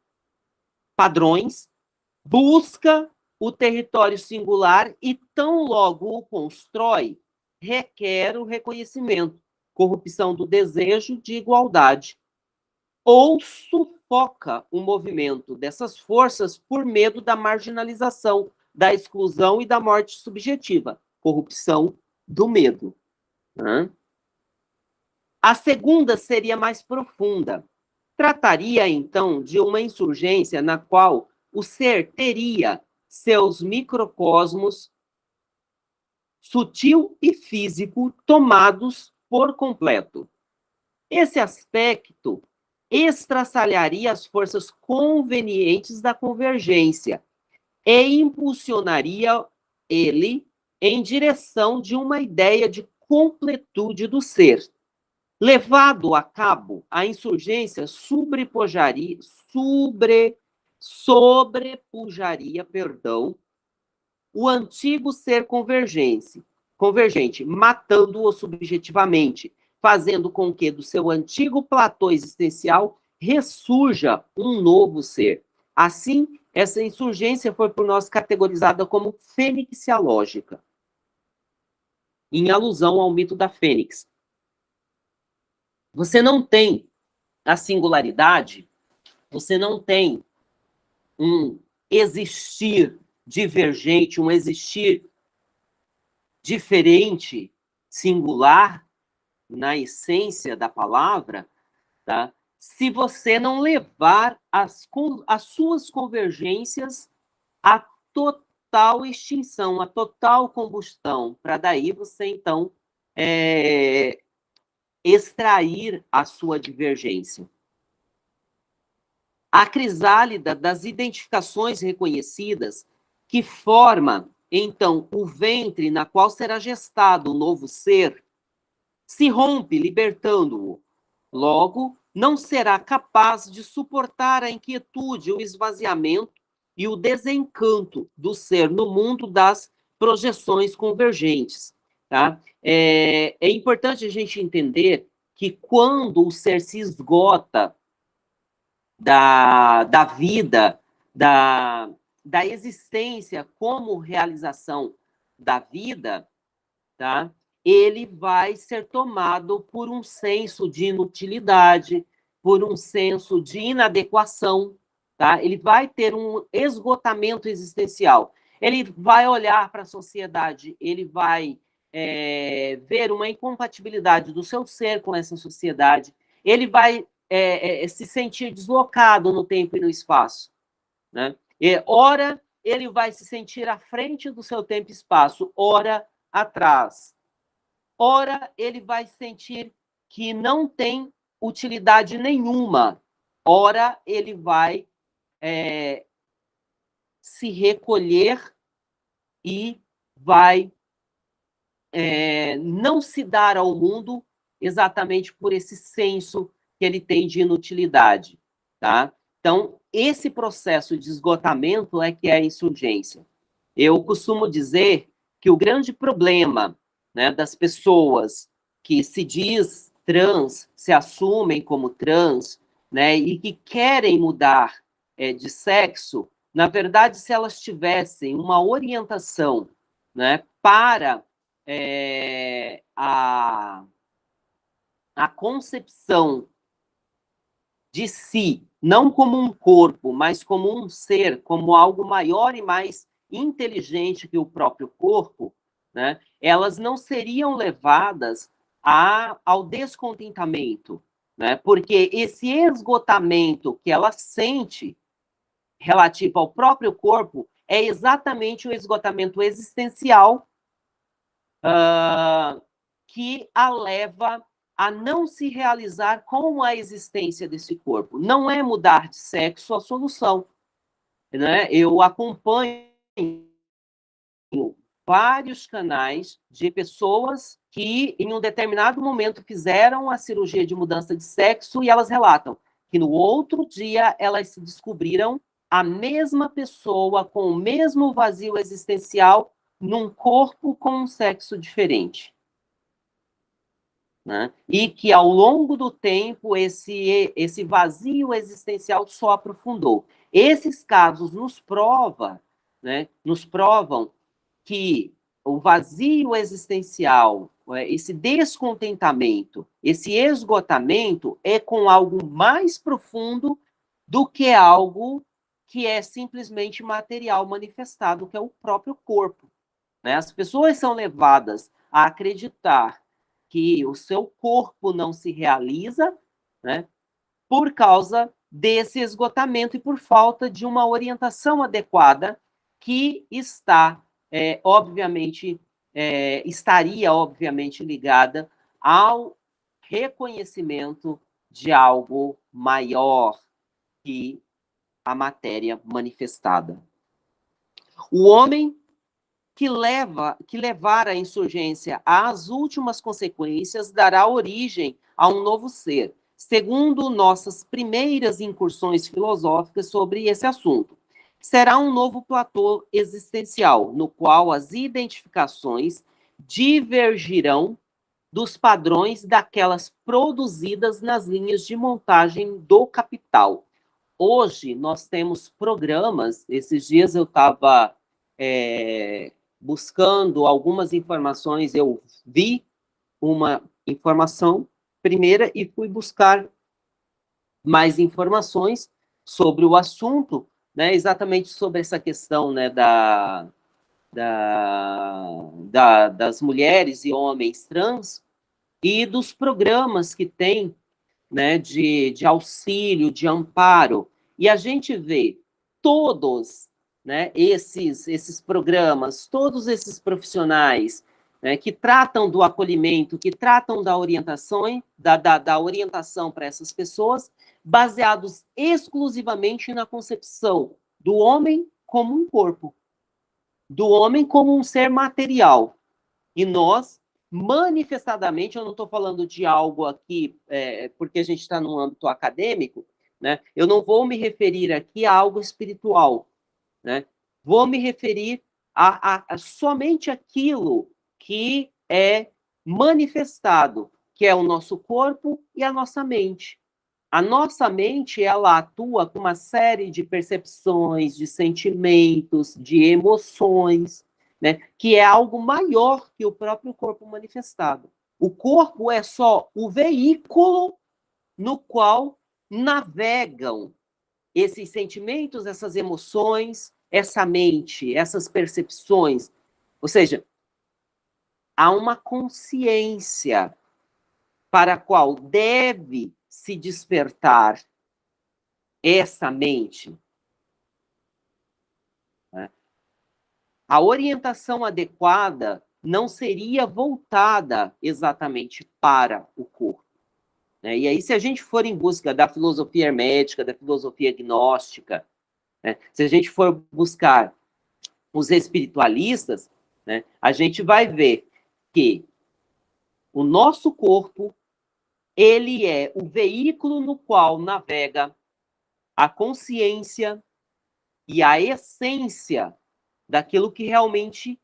padrões, busca o território singular e tão logo o constrói, requer o reconhecimento, corrupção do desejo de igualdade ou sufoca o movimento dessas forças por medo da marginalização, da exclusão e da morte subjetiva, corrupção do medo. Né? A segunda seria mais profunda. Trataria, então, de uma insurgência na qual o ser teria seus microcosmos sutil e físico tomados por completo. Esse aspecto estraçalharia as forças convenientes da convergência e impulsionaria ele em direção de uma ideia de completude do ser. Levado a cabo, a insurgência sobrepujaria, sobre, sobrepujaria, perdão, o antigo ser convergente, convergente, matando-o subjetivamente, fazendo com que do seu antigo platô existencial ressurja um novo ser. Assim, essa insurgência foi por nós categorizada como fênixialógica, em alusão ao mito da fênix. Você não tem a singularidade, você não tem um existir divergente, um existir diferente, singular, na essência da palavra, tá? se você não levar as, as suas convergências à total extinção, à total combustão, para daí você, então, é, extrair a sua divergência. A crisálida das identificações reconhecidas, que forma, então, o ventre na qual será gestado o novo ser, se rompe, libertando-o. Logo, não será capaz de suportar a inquietude, o esvaziamento e o desencanto do ser no mundo das projeções convergentes. Tá? É, é importante a gente entender que quando o ser se esgota da, da vida, da, da existência como realização da vida, tá? Ele vai ser tomado por um senso de inutilidade, por um senso de inadequação, tá? Ele vai ter um esgotamento existencial. Ele vai olhar para a sociedade, ele vai é, ver uma incompatibilidade do seu ser com essa sociedade, ele vai é, é, se sentir deslocado no tempo e no espaço. Né? E, ora, ele vai se sentir à frente do seu tempo e espaço, ora, atrás ora ele vai sentir que não tem utilidade nenhuma, ora ele vai é, se recolher e vai é, não se dar ao mundo exatamente por esse senso que ele tem de inutilidade, tá? Então, esse processo de esgotamento é que é a insurgência. Eu costumo dizer que o grande problema né, das pessoas que se diz trans, se assumem como trans, né, e que querem mudar é, de sexo, na verdade, se elas tivessem uma orientação né, para é, a, a concepção de si, não como um corpo, mas como um ser, como algo maior e mais inteligente que o próprio corpo, né, elas não seriam levadas a, ao descontentamento, né, porque esse esgotamento que ela sente relativo ao próprio corpo é exatamente o esgotamento existencial uh, que a leva a não se realizar com a existência desse corpo. Não é mudar de sexo a solução. Né? Eu acompanho vários canais de pessoas que, em um determinado momento, fizeram a cirurgia de mudança de sexo e elas relatam que no outro dia elas se descobriram a mesma pessoa com o mesmo vazio existencial num corpo com um sexo diferente. Né? E que, ao longo do tempo, esse, esse vazio existencial só aprofundou. Esses casos nos prova, né, nos provam que o vazio existencial, é, esse descontentamento, esse esgotamento é com algo mais profundo do que algo que é simplesmente material manifestado, que é o próprio corpo. Né? As pessoas são levadas a acreditar que o seu corpo não se realiza né, por causa desse esgotamento e por falta de uma orientação adequada que está, é, obviamente, é, estaria, obviamente, ligada ao reconhecimento de algo maior que a matéria manifestada. O homem que leva que levar a insurgência às últimas consequências dará origem a um novo ser, segundo nossas primeiras incursões filosóficas sobre esse assunto. Será um novo platô existencial, no qual as identificações divergirão dos padrões daquelas produzidas nas linhas de montagem do capital, Hoje, nós temos programas, esses dias eu estava é, buscando algumas informações, eu vi uma informação primeira e fui buscar mais informações sobre o assunto, né, exatamente sobre essa questão né, da, da, da, das mulheres e homens trans e dos programas que tem né, de, de auxílio, de amparo, e a gente vê todos né, esses, esses programas, todos esses profissionais né, que tratam do acolhimento, que tratam da orientação, da, da, da orientação para essas pessoas, baseados exclusivamente na concepção do homem como um corpo, do homem como um ser material. E nós manifestadamente, eu não estou falando de algo aqui, é, porque a gente está num âmbito acadêmico, né? eu não vou me referir aqui a algo espiritual, né? vou me referir a, a, a somente aquilo que é manifestado, que é o nosso corpo e a nossa mente. A nossa mente, ela atua com uma série de percepções, de sentimentos, de emoções, né, que é algo maior que o próprio corpo manifestado. O corpo é só o veículo no qual navegam esses sentimentos, essas emoções, essa mente, essas percepções. Ou seja, há uma consciência para a qual deve se despertar essa mente, a orientação adequada não seria voltada exatamente para o corpo. Né? E aí, se a gente for em busca da filosofia hermética, da filosofia gnóstica, né? se a gente for buscar os espiritualistas, né? a gente vai ver que o nosso corpo ele é o veículo no qual navega a consciência e a essência daquilo que realmente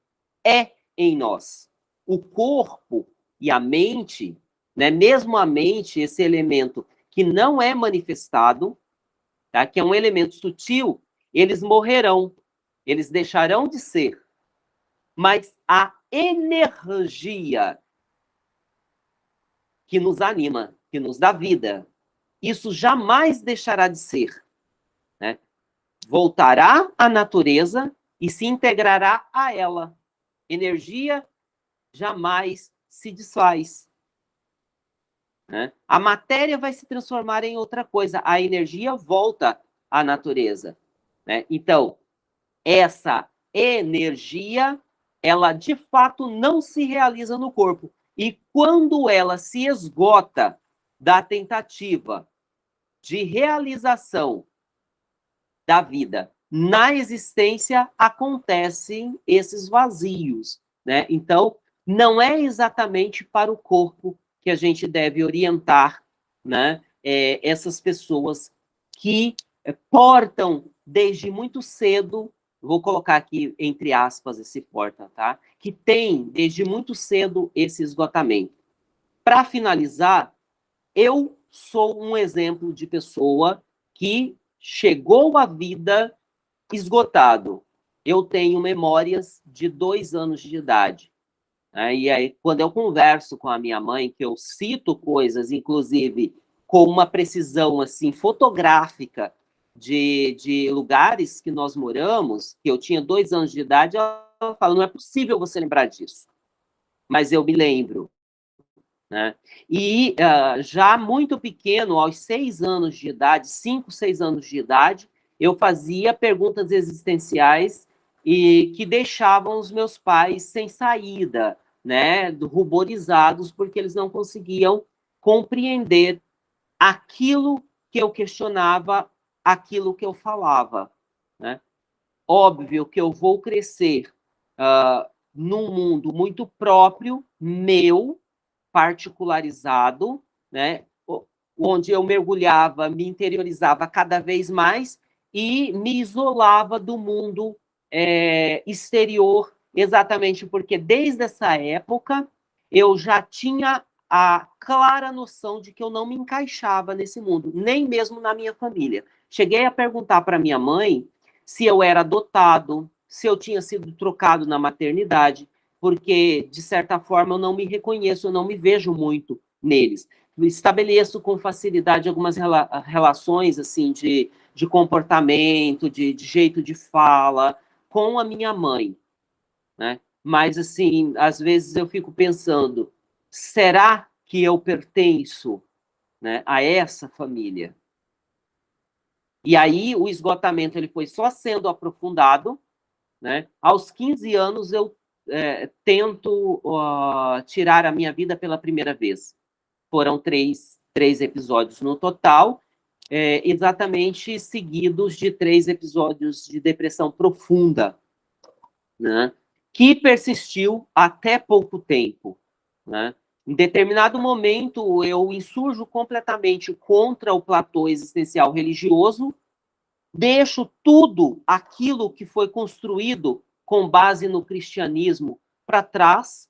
é em nós. o corpo e a mente, né, mesmo a mente, esse elemento que não é manifestado, tá, que é um elemento sutil, eles morrerão, eles deixarão de ser. Mas a energia que nos anima, que nos dá vida, isso jamais deixará de ser. Né? Voltará à natureza e se integrará a ela. Energia jamais se desfaz. Né? A matéria vai se transformar em outra coisa, a energia volta à natureza. Né? Então, essa energia, ela de fato não se realiza no corpo. E quando ela se esgota da tentativa de realização da vida na existência, acontecem esses vazios. Né? Então, não é exatamente para o corpo que a gente deve orientar né, é, essas pessoas que é, portam desde muito cedo, vou colocar aqui entre aspas esse porta, tá? Que tem desde muito cedo esse esgotamento. Para finalizar, eu sou um exemplo de pessoa que chegou à vida esgotado. Eu tenho memórias de dois anos de idade. Né? E aí, quando eu converso com a minha mãe, que eu cito coisas, inclusive com uma precisão assim fotográfica de, de lugares que nós moramos, que eu tinha dois anos de idade, ela fala, não é possível você lembrar disso. Mas eu me lembro. Né? E uh, já muito pequeno, aos seis anos de idade, cinco, seis anos de idade, eu fazia perguntas existenciais e que deixavam os meus pais sem saída, né, ruborizados, porque eles não conseguiam compreender aquilo que eu questionava, aquilo que eu falava. Né? Óbvio que eu vou crescer uh, num mundo muito próprio, meu, particularizado, né? onde eu mergulhava, me interiorizava cada vez mais e me isolava do mundo é, exterior exatamente porque desde essa época eu já tinha a clara noção de que eu não me encaixava nesse mundo, nem mesmo na minha família. Cheguei a perguntar para minha mãe se eu era adotado, se eu tinha sido trocado na maternidade, porque, de certa forma, eu não me reconheço, eu não me vejo muito neles. Estabeleço com facilidade algumas rela relações, assim, de, de comportamento, de, de jeito de fala, com a minha mãe né? Mas, assim, às vezes eu fico pensando, será que eu pertenço né, a essa família? E aí o esgotamento ele foi só sendo aprofundado, né? Aos 15 anos eu é, tento uh, tirar a minha vida pela primeira vez. Foram três, três episódios no total, é, exatamente seguidos de três episódios de depressão profunda, né? que persistiu até pouco tempo. Né? Em determinado momento, eu insurjo completamente contra o platô existencial religioso, deixo tudo aquilo que foi construído com base no cristianismo para trás,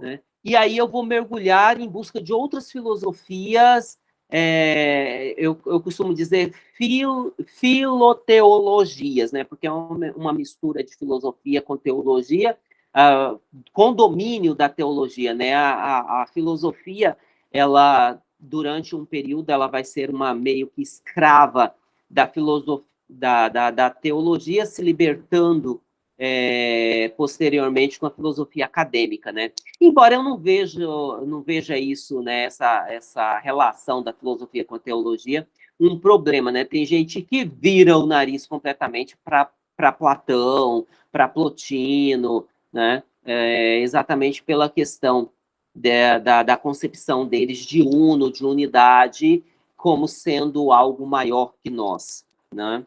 né? e aí eu vou mergulhar em busca de outras filosofias é, eu, eu, costumo dizer fil, filoteologias, né, porque é uma, uma, mistura de filosofia com teologia, uh, com domínio da teologia, né, a, a, a, filosofia, ela, durante um período, ela vai ser uma meio que escrava da filosofia, da, da, da teologia, se libertando é, posteriormente com a filosofia acadêmica, né? Embora eu não veja, não veja isso, né, essa, essa relação da filosofia com a teologia, um problema, né? Tem gente que vira o nariz completamente para Platão, para Plotino, né? É, exatamente pela questão de, da, da concepção deles de uno, de unidade, como sendo algo maior que nós, né?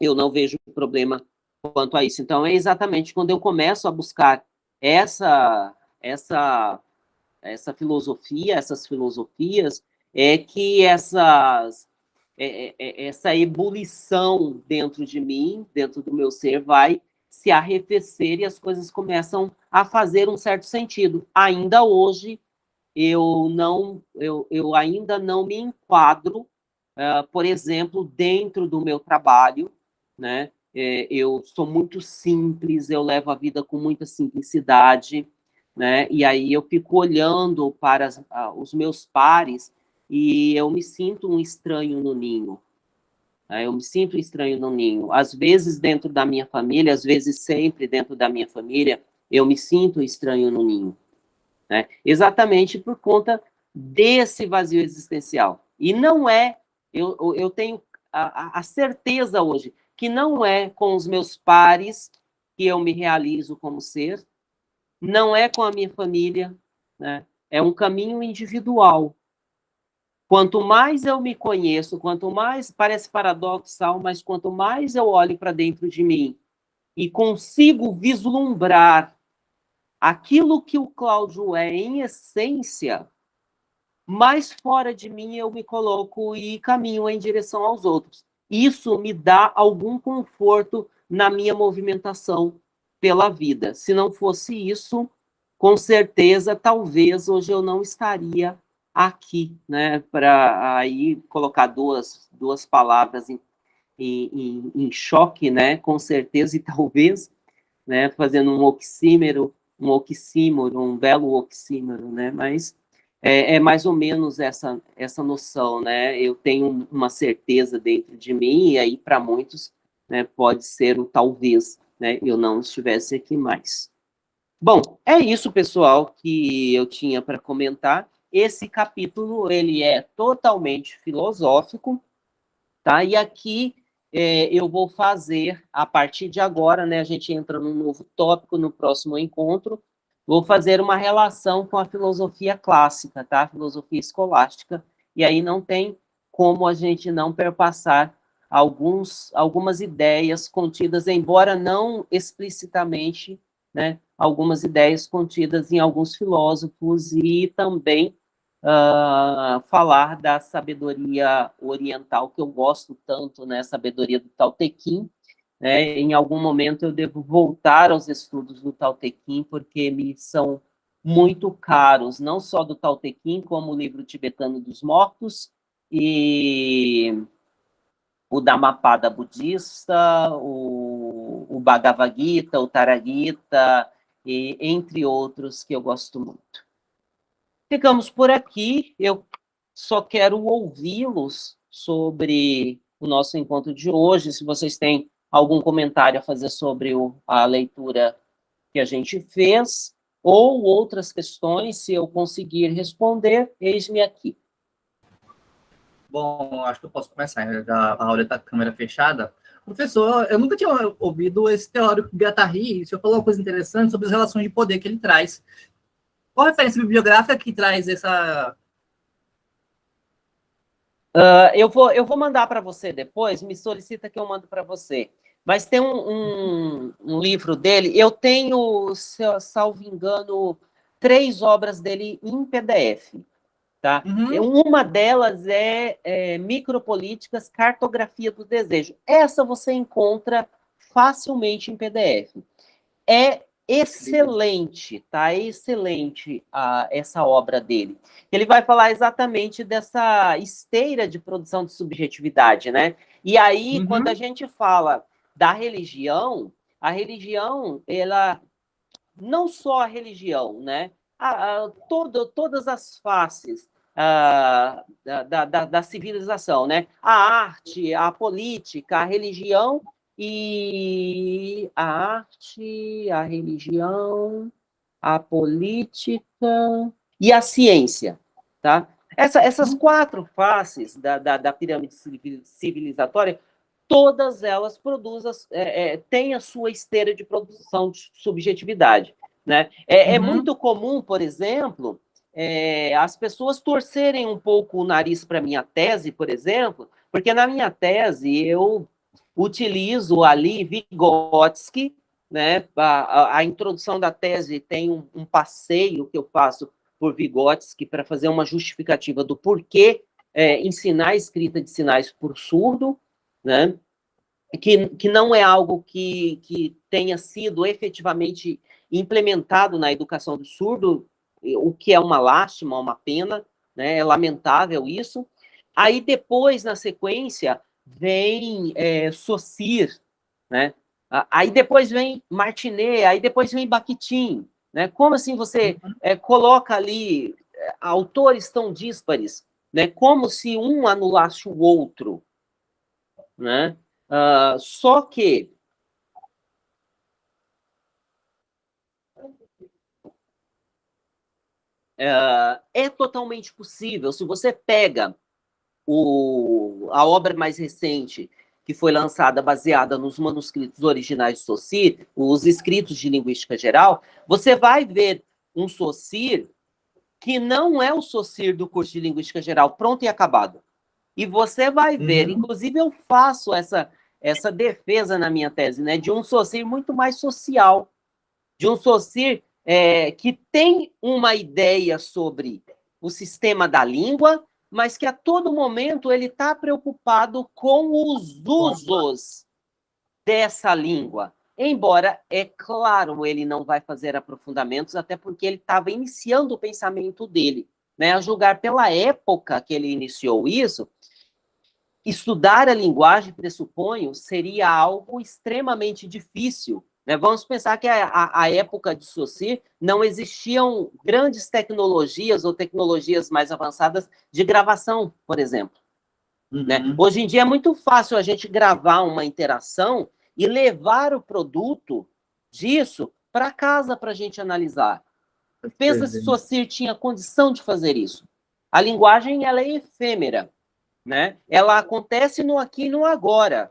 Eu não vejo problema quanto a isso. Então, é exatamente quando eu começo a buscar essa, essa, essa filosofia, essas filosofias, é que essas, é, é, é, essa ebulição dentro de mim, dentro do meu ser, vai se arrefecer e as coisas começam a fazer um certo sentido. Ainda hoje, eu, não, eu, eu ainda não me enquadro, uh, por exemplo, dentro do meu trabalho, né? É, eu sou muito simples, eu levo a vida com muita simplicidade, né? E aí eu fico olhando para as, uh, os meus pares e eu me sinto um estranho no ninho. Né? Eu me sinto estranho no ninho. Às vezes dentro da minha família, às vezes sempre dentro da minha família, eu me sinto estranho no ninho. Né? Exatamente por conta desse vazio existencial. E não é, eu, eu tenho a, a certeza hoje, que não é com os meus pares que eu me realizo como ser, não é com a minha família, né? é um caminho individual. Quanto mais eu me conheço, quanto mais, parece paradoxal, mas quanto mais eu olho para dentro de mim e consigo vislumbrar aquilo que o Cláudio é em essência, mais fora de mim eu me coloco e caminho em direção aos outros. Isso me dá algum conforto na minha movimentação pela vida. Se não fosse isso, com certeza, talvez hoje eu não estaria aqui, né, para aí colocar duas, duas palavras em, em, em, choque, né, com certeza e talvez, né, fazendo um oxímero, um oxímoro, um belo oxímoro, né, mas é, é, mais ou menos essa, essa noção, né, eu tenho uma certeza dentro de mim, e aí para muitos, né, pode ser o talvez, né, eu não estivesse aqui mais. Bom, é isso, pessoal, que eu tinha para comentar, esse capítulo, ele é totalmente filosófico, tá? E aqui é, eu vou fazer, a partir de agora, né, a gente entra num novo tópico no próximo encontro, vou fazer uma relação com a filosofia clássica, tá? A filosofia escolástica, e aí não tem como a gente não perpassar alguns, algumas ideias contidas, embora não explicitamente, né, algumas ideias contidas em alguns filósofos e também uh, falar da sabedoria oriental, que eu gosto tanto, né, sabedoria do Tao Te Ching, né, em algum momento eu devo voltar aos estudos do Tao Te Ching, porque me são muito caros, não só do Tao Te Ching, como o livro tibetano dos mortos, e o Dhammapada budista, o, o Bhagavad Gita, o Taragita, e, entre outros que eu gosto muito. Ficamos por aqui. Eu só quero ouvi-los sobre o nosso encontro de hoje. Se vocês têm algum comentário a fazer sobre o, a leitura que a gente fez, ou outras questões, se eu conseguir responder, eis-me aqui. Bom, acho que eu posso começar. A aula está com a câmera fechada. Professor, eu nunca tinha ouvido esse teórico Guattari, o senhor falou uma coisa interessante sobre as relações de poder que ele traz. Qual a referência bibliográfica que traz essa... Uh, eu, vou, eu vou mandar para você depois, me solicita que eu mando para você. Mas tem um, um, um, livro dele, eu tenho, se eu, salvo engano, três obras dele em PDF. Tá? Uhum. Uma delas é, é Micropolíticas, Cartografia do Desejo. Essa você encontra facilmente em PDF. É excelente, tá? Excelente a, essa obra dele. Ele vai falar exatamente dessa esteira de produção de subjetividade, né? E aí, uhum. quando a gente fala da religião, a religião, ela não só a religião, né? A, a, todo, todas as faces a, da, da, da civilização, né? A arte, a política, a religião e a arte, a religião, a política e a ciência, tá? Essa, essas uhum. quatro faces da, da, da, pirâmide civilizatória, todas elas produzem, é, é, têm a sua esteira de produção de subjetividade, né? É, é uhum. é muito comum, por exemplo, é, as pessoas torcerem um pouco o nariz para minha tese, por exemplo, porque na minha tese eu utilizo ali Vygotsky, né? A, a, introdução da tese tem um, um, passeio que eu faço por Vygotsky para fazer uma justificativa do porquê é, ensinar a escrita de sinais por surdo, né? que, que não é algo que, que tenha sido efetivamente implementado na educação do surdo, o que é uma lástima, uma pena, né? é lamentável isso. Aí depois, na sequência, vem é, Saussure, né? Aí depois vem Martinet, aí depois vem Bakhtin, né? Como assim você é, coloca ali é, autores tão díspares, né? Como se um anulasse o outro, né? Uh, só que uh, é totalmente possível. Se você pega o, a obra mais recente, que foi lançada baseada nos manuscritos originais de Saussure, os escritos de linguística geral, você vai ver um Saussure que não é o Saussure do curso de linguística geral, pronto e acabado. E você vai ver, uhum. inclusive eu faço essa, essa defesa na minha tese, né, de um Saussure muito mais social, de um Saussure é, que tem uma ideia sobre o sistema da língua, mas que a todo momento ele está preocupado com os usos dessa língua. Embora, é claro, ele não vai fazer aprofundamentos, até porque ele estava iniciando o pensamento dele. Né? A julgar pela época que ele iniciou isso, estudar a linguagem, pressuponho, seria algo extremamente difícil. Né? Vamos pensar que a, a, a época de Saussure não existiam grandes tecnologias ou tecnologias mais avançadas de gravação, por exemplo. Né? Uhum. Né? Hoje em dia é muito fácil a gente gravar uma interação e levar o produto disso para casa para a gente analisar. Pensa se Saussure tinha condição de fazer isso. A linguagem ela é efêmera né? Ela acontece no aqui e no agora.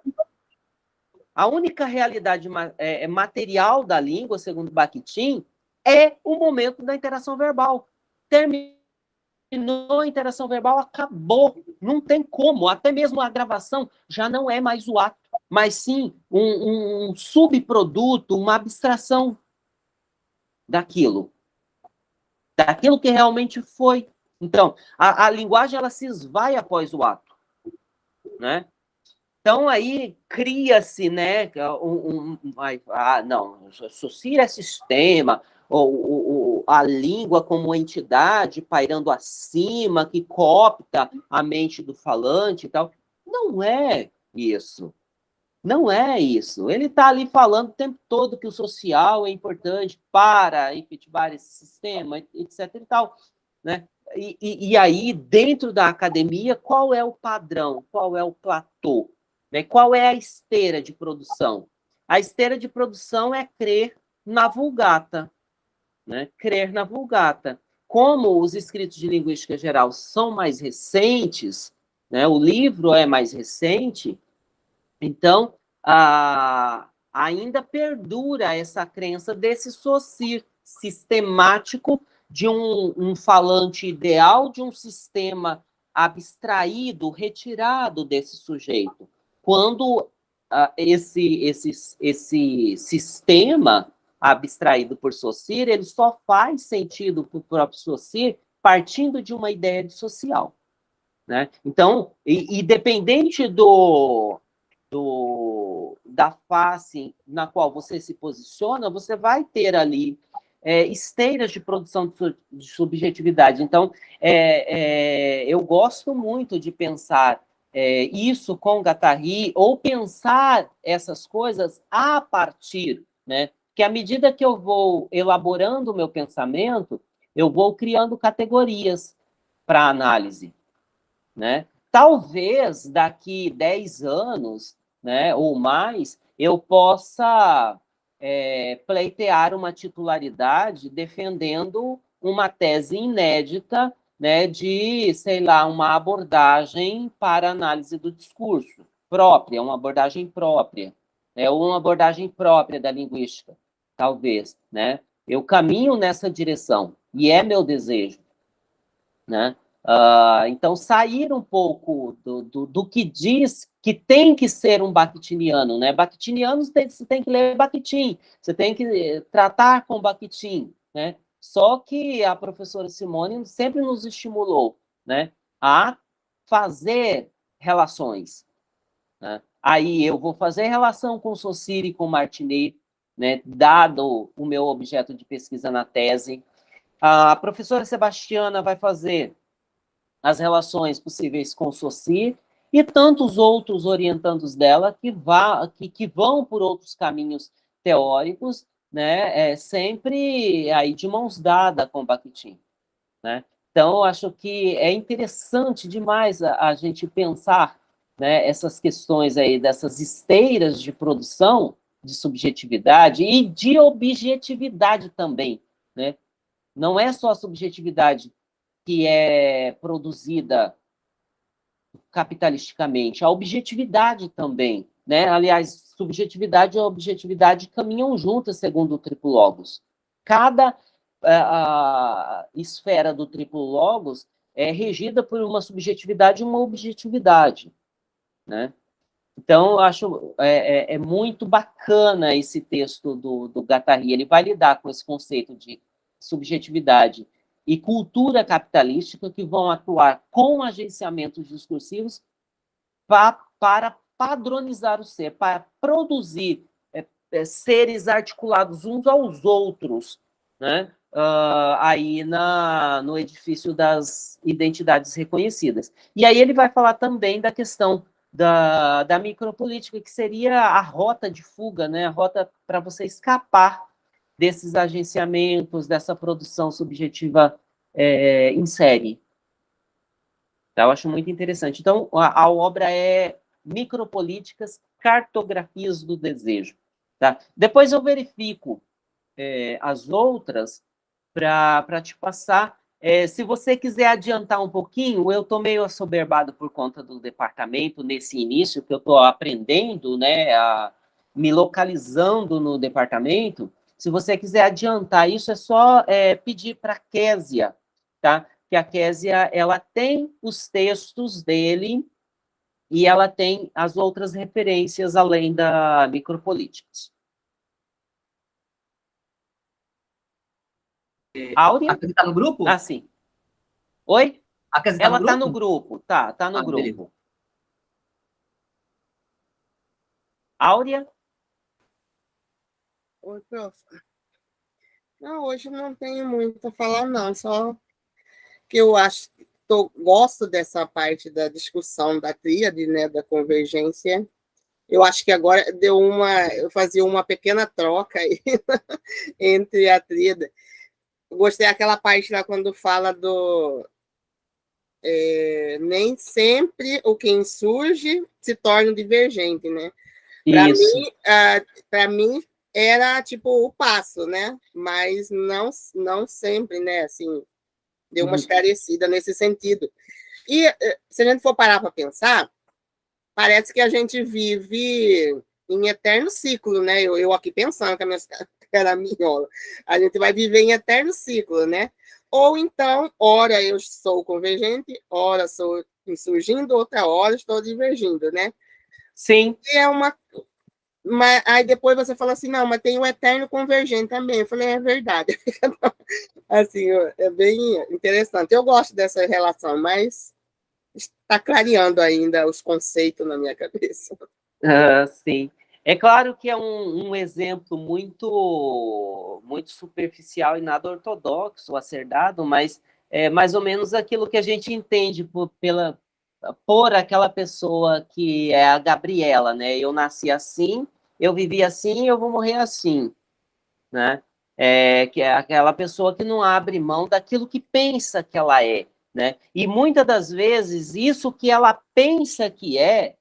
A única realidade é, é, material da língua, segundo Bakhtin, é o momento da interação verbal. Terminou a interação verbal, acabou. Não tem como. Até mesmo a gravação já não é mais o ato, mas sim um, um subproduto, uma abstração daquilo. Daquilo que realmente foi. Então, a, a linguagem ela se esvai após o ato né? Então, aí cria-se, né, um, um, ah, não, associa é sistema, ou, a língua como entidade pairando acima, que copta a mente do falante e tal. Não é isso. Não é isso. Ele está ali falando o tempo todo que o social é importante para efetivar esse sistema, etc. e tal. Né? E, e, e, aí, dentro da academia, qual é o padrão? Qual é o platô? Né? Qual é a esteira de produção? A esteira de produção é crer na vulgata. Né? Crer na vulgata. Como os escritos de linguística geral são mais recentes, né? o livro é mais recente, então a, ainda perdura essa crença desse socir sistemático de um, um falante ideal de um sistema abstraído, retirado desse sujeito. Quando uh, esse, esse, esse sistema abstraído por Saussure, ele só faz sentido para o próprio Saussure partindo de uma ideia de social. Né? Então, e, e dependente do, do, da face na qual você se posiciona, você vai ter ali é, esteiras de produção de subjetividade. Então, é, é, eu gosto muito de pensar é, isso com Guattari, ou pensar essas coisas a partir, né? Que à medida que eu vou elaborando o meu pensamento, eu vou criando categorias para análise, né? Talvez daqui 10 anos, né, ou mais, eu possa é, pleitear uma titularidade defendendo uma tese inédita né, de, sei lá, uma abordagem para análise do discurso própria, uma abordagem própria, né, ou uma abordagem própria da linguística, talvez, né? Eu caminho nessa direção, e é meu desejo, né? Uh, então, sair um pouco do, do, do, que diz que tem que ser um Bakhtiniano, né? Bakhtinianos, tem, você tem que ler Bakhtin, você tem que eh, tratar com Bakhtin, né? Só que a professora Simone sempre nos estimulou, né? A fazer relações, né? aí eu vou fazer relação com Saussure e com Martinet, né, dado o meu objeto de pesquisa na tese. A professora Sebastiana vai fazer as relações possíveis com Saussure e tantos outros orientandos dela que, vá, que, que vão por outros caminhos teóricos, né, é, sempre aí de mãos dadas com Bakhtin, né? Então, acho que é interessante demais a, a gente pensar né, essas questões aí, dessas esteiras de produção de subjetividade e de objetividade também, né? Não é só a subjetividade que é produzida capitalisticamente, a objetividade também, né? Aliás, subjetividade e objetividade caminham juntas, segundo o triplo logos. Cada a, a esfera do triplo logos é regida por uma subjetividade e uma objetividade, né? Então, acho é, é, é, muito bacana esse texto do, do Guattari. Ele vai lidar com esse conceito de subjetividade e cultura capitalística que vão atuar com agenciamentos discursivos pa, para padronizar o ser, para produzir é, é, seres articulados uns aos outros, né? Uh, aí na, no edifício das identidades reconhecidas. E aí ele vai falar também da questão da, da micropolítica, que seria a rota de fuga, né? a rota para você escapar desses agenciamentos, dessa produção subjetiva é, em série. Tá? Eu acho muito interessante. Então, a, a obra é Micropolíticas, Cartografias do Desejo. Tá? Depois eu verifico é, as outras para te passar é, se você quiser adiantar um pouquinho, eu estou meio assoberbado por conta do departamento nesse início, que eu estou aprendendo, né, a, me localizando no departamento. Se você quiser adiantar isso, é só é, pedir para a Késia, tá? Que a Késia, ela tem os textos dele e ela tem as outras referências além da micropolíticas. Áurea? A está no grupo? Ah, sim. Oi? A tá Ela está no, grupo, tá, tá no ah, grupo. Beleza. Áurea? Oi, prof. Não, hoje não tenho muito a falar, não, só que eu acho, tô, gosto dessa parte da discussão da tríade, né, da convergência. Eu acho que agora deu uma, eu fazia uma pequena troca aí entre a tríade gostei daquela parte lá quando fala do... É, nem sempre o que insurge se torna divergente, né? Para mim, para mim era tipo o passo, né? Mas não, não sempre, né? Assim, deu uma uhum. esclarecida nesse sentido. E eh, se a gente for parar para pensar, parece que a gente vive em eterno ciclo, né? Eu, eu aqui pensando com a minha caraminhola. A gente vai viver em eterno ciclo, né? Ou então, ora eu sou convergente, ora sou insurgindo, outra hora estou divergindo, né? Sim. E é uma... Mas, aí depois você fala assim, não, mas tem o eterno convergente também. Eu falei, é verdade. assim, é bem interessante. Eu gosto dessa relação, mas está clareando ainda os conceitos na minha cabeça. Ah, sim. É claro que é um, um, exemplo muito, muito superficial e nada ortodoxo a ser dado, mas é mais ou menos aquilo que a gente entende por, pela, por aquela pessoa que é a Gabriela, né? Eu nasci assim, eu vivi assim, eu vou morrer assim, né? É, que é aquela pessoa que não abre mão daquilo que pensa que ela é, né? E muitas das vezes, isso que ela pensa que é,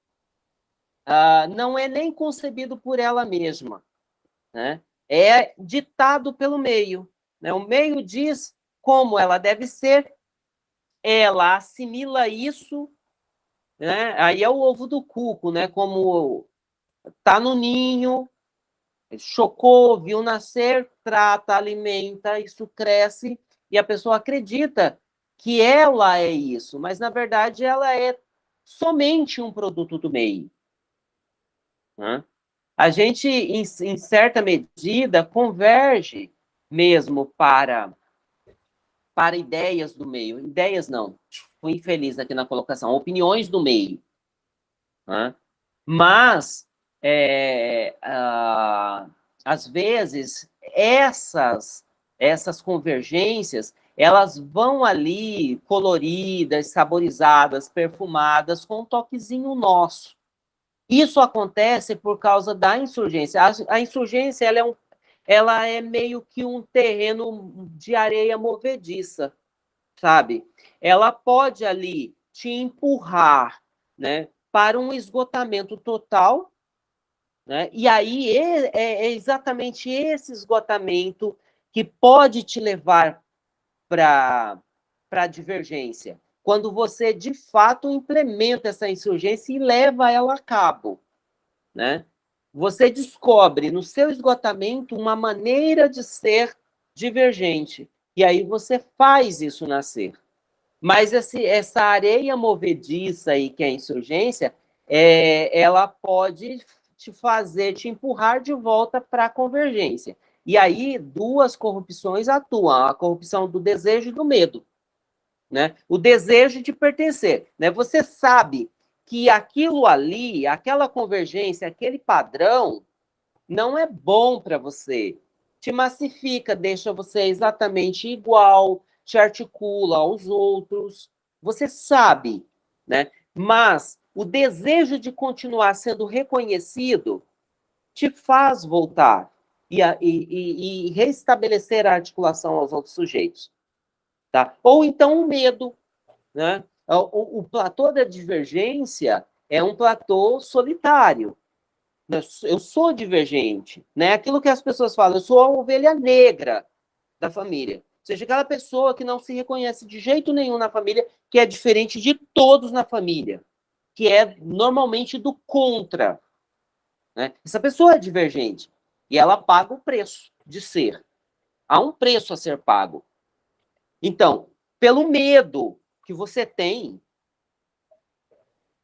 ah, não é nem concebido por ela mesma, né? é ditado pelo meio. Né? O meio diz como ela deve ser, ela assimila isso, né? aí é o ovo do cuco, né? como está no ninho, chocou, viu nascer, trata, alimenta, isso cresce, e a pessoa acredita que ela é isso, mas, na verdade, ela é somente um produto do meio. Né? A gente, em, em, certa medida, converge mesmo para, para ideias do meio. Ideias não, fui infeliz aqui na colocação, opiniões do meio. Né? Mas, é, ah, às vezes, essas, essas convergências, elas vão ali coloridas, saborizadas, perfumadas, com um toquezinho nosso. Isso acontece por causa da insurgência. A, a insurgência ela é, um, ela é meio que um terreno de areia movediça, sabe? Ela pode ali te empurrar né, para um esgotamento total, né? e aí é, é, exatamente esse esgotamento que pode te levar para a divergência quando você de fato implementa essa insurgência e leva ela a cabo, né? Você descobre no seu esgotamento uma maneira de ser divergente e aí você faz isso nascer. Mas esse, essa areia movediça aí que é a insurgência, é, ela pode te fazer, te empurrar de volta para a convergência. E aí duas corrupções atuam, a corrupção do desejo e do medo né? O desejo de pertencer, né? Você sabe que aquilo ali, aquela convergência, aquele padrão, não é bom para você. Te massifica, deixa você exatamente igual, te articula aos outros. Você sabe, né? Mas o desejo de continuar sendo reconhecido te faz voltar e, e, e restabelecer a articulação aos outros sujeitos. Tá? Ou então o medo. Né? O, o platô da divergência é um platô solitário. Eu sou divergente. Né? Aquilo que as pessoas falam, eu sou a ovelha negra da família. Ou seja, aquela pessoa que não se reconhece de jeito nenhum na família, que é diferente de todos na família, que é normalmente do contra. Né? Essa pessoa é divergente e ela paga o preço de ser. Há um preço a ser pago. Então, pelo medo que você tem,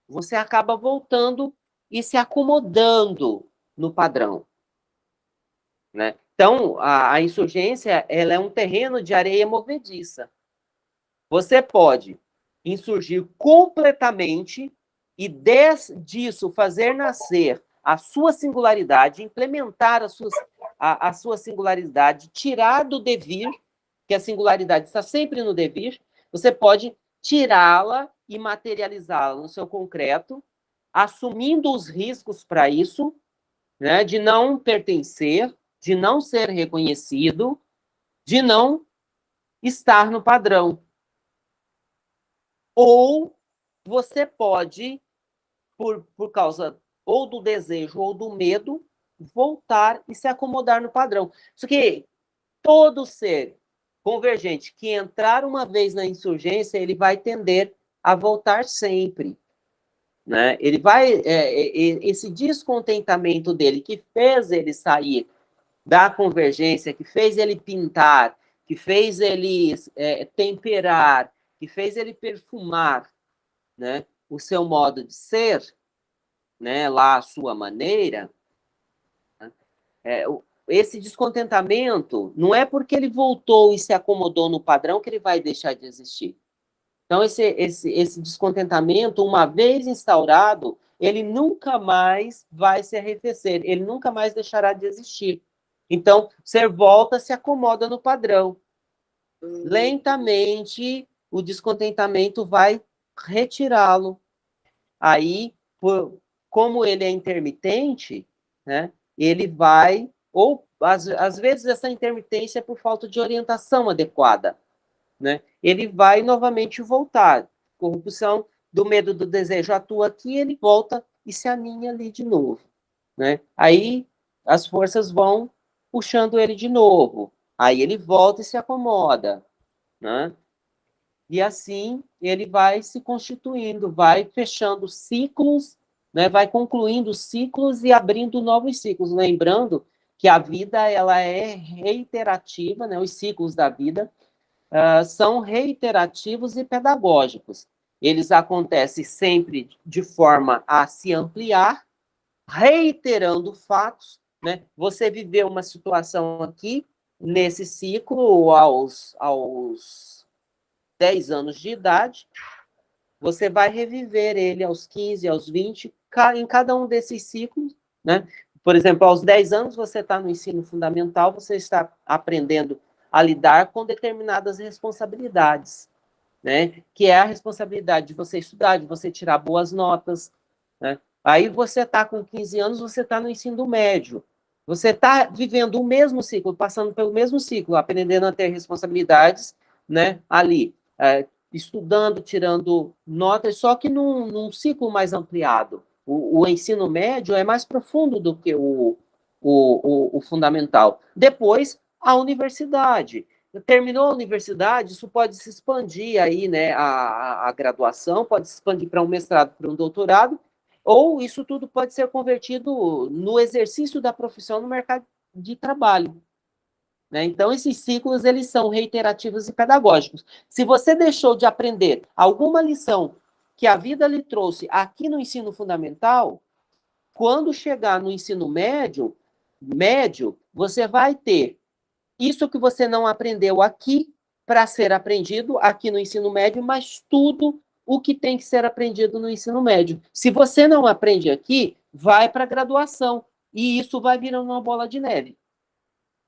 você acaba voltando e se acomodando no padrão. Né? Então, a, a insurgência ela é um terreno de areia movediça. Você pode insurgir completamente e des, disso fazer nascer a sua singularidade, implementar a sua, a, a sua singularidade, tirar do devir que a singularidade está sempre no devir, você pode tirá-la e materializá-la no seu concreto, assumindo os riscos para isso, né, de não pertencer, de não ser reconhecido, de não estar no padrão. Ou você pode, por, por causa ou do desejo ou do medo, voltar e se acomodar no padrão. Isso que todo ser convergente que entrar uma vez na insurgência, ele vai tender a voltar sempre. Né? Ele vai, é, é, esse descontentamento dele, que fez ele sair da convergência, que fez ele pintar, que fez ele é, temperar, que fez ele perfumar né, o seu modo de ser, né, lá a sua maneira, né, é, esse descontentamento não é porque ele voltou e se acomodou no padrão que ele vai deixar de existir. Então, esse, esse, esse descontentamento, uma vez instaurado, ele nunca mais vai se arrefecer, ele nunca mais deixará de existir. Então, você volta, se acomoda no padrão. Uhum. Lentamente, o descontentamento vai retirá-lo. Aí, por, como ele é intermitente, né, ele vai ou, às, às vezes, essa intermitência é por falta de orientação adequada. Né? Ele vai novamente voltar. Corrupção do medo do desejo atua aqui, ele volta e se aninha ali de novo. Né? Aí as forças vão puxando ele de novo. Aí ele volta e se acomoda. Né? E assim ele vai se constituindo, vai fechando ciclos, né? vai concluindo ciclos e abrindo novos ciclos. Lembrando que a vida ela é reiterativa, né? os ciclos da vida uh, são reiterativos e pedagógicos. Eles acontecem sempre de forma a se ampliar, reiterando fatos. Né? Você viveu uma situação aqui, nesse ciclo, aos, aos 10 anos de idade, você vai reviver ele aos 15, aos 20, em cada um desses ciclos, né? Por exemplo, aos 10 anos você está no ensino fundamental, você está aprendendo a lidar com determinadas responsabilidades, né? Que é a responsabilidade de você estudar, de você tirar boas notas, né? Aí você está com 15 anos, você está no ensino médio. Você está vivendo o mesmo ciclo, passando pelo mesmo ciclo, aprendendo a ter responsabilidades, né? Ali, é, estudando, tirando notas, só que num, num ciclo mais ampliado. O, o, ensino médio é mais profundo do que o, o, o fundamental. Depois, a universidade. Terminou a universidade, isso pode se expandir aí, né? A, a graduação pode se expandir para um mestrado, para um doutorado, ou isso tudo pode ser convertido no exercício da profissão no mercado de trabalho. Né? Então, esses ciclos, eles são reiterativos e pedagógicos. Se você deixou de aprender alguma lição que a vida lhe trouxe aqui no ensino fundamental, quando chegar no ensino médio, médio, você vai ter isso que você não aprendeu aqui para ser aprendido aqui no ensino médio, mas tudo o que tem que ser aprendido no ensino médio. Se você não aprende aqui, vai para a graduação, e isso vai virando uma bola de neve.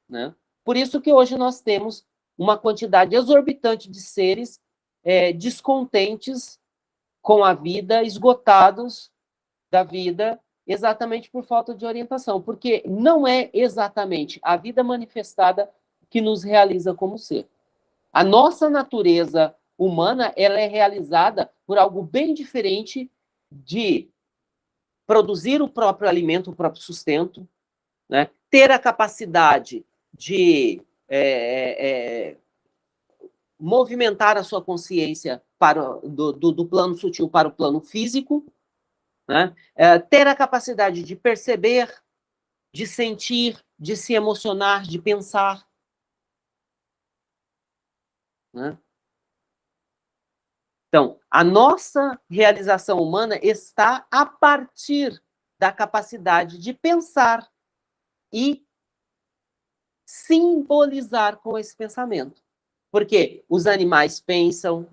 Né? Por isso que hoje nós temos uma quantidade exorbitante de seres é, descontentes com a vida, esgotados da vida, exatamente por falta de orientação, porque não é exatamente a vida manifestada que nos realiza como ser. A nossa natureza humana ela é realizada por algo bem diferente de produzir o próprio alimento, o próprio sustento, né? ter a capacidade de é, é, movimentar a sua consciência para, do, do, do, plano sutil para o plano físico, né? é, ter a capacidade de perceber, de sentir, de se emocionar, de pensar. Né? Então, a nossa realização humana está a partir da capacidade de pensar e simbolizar com esse pensamento. Porque os animais pensam,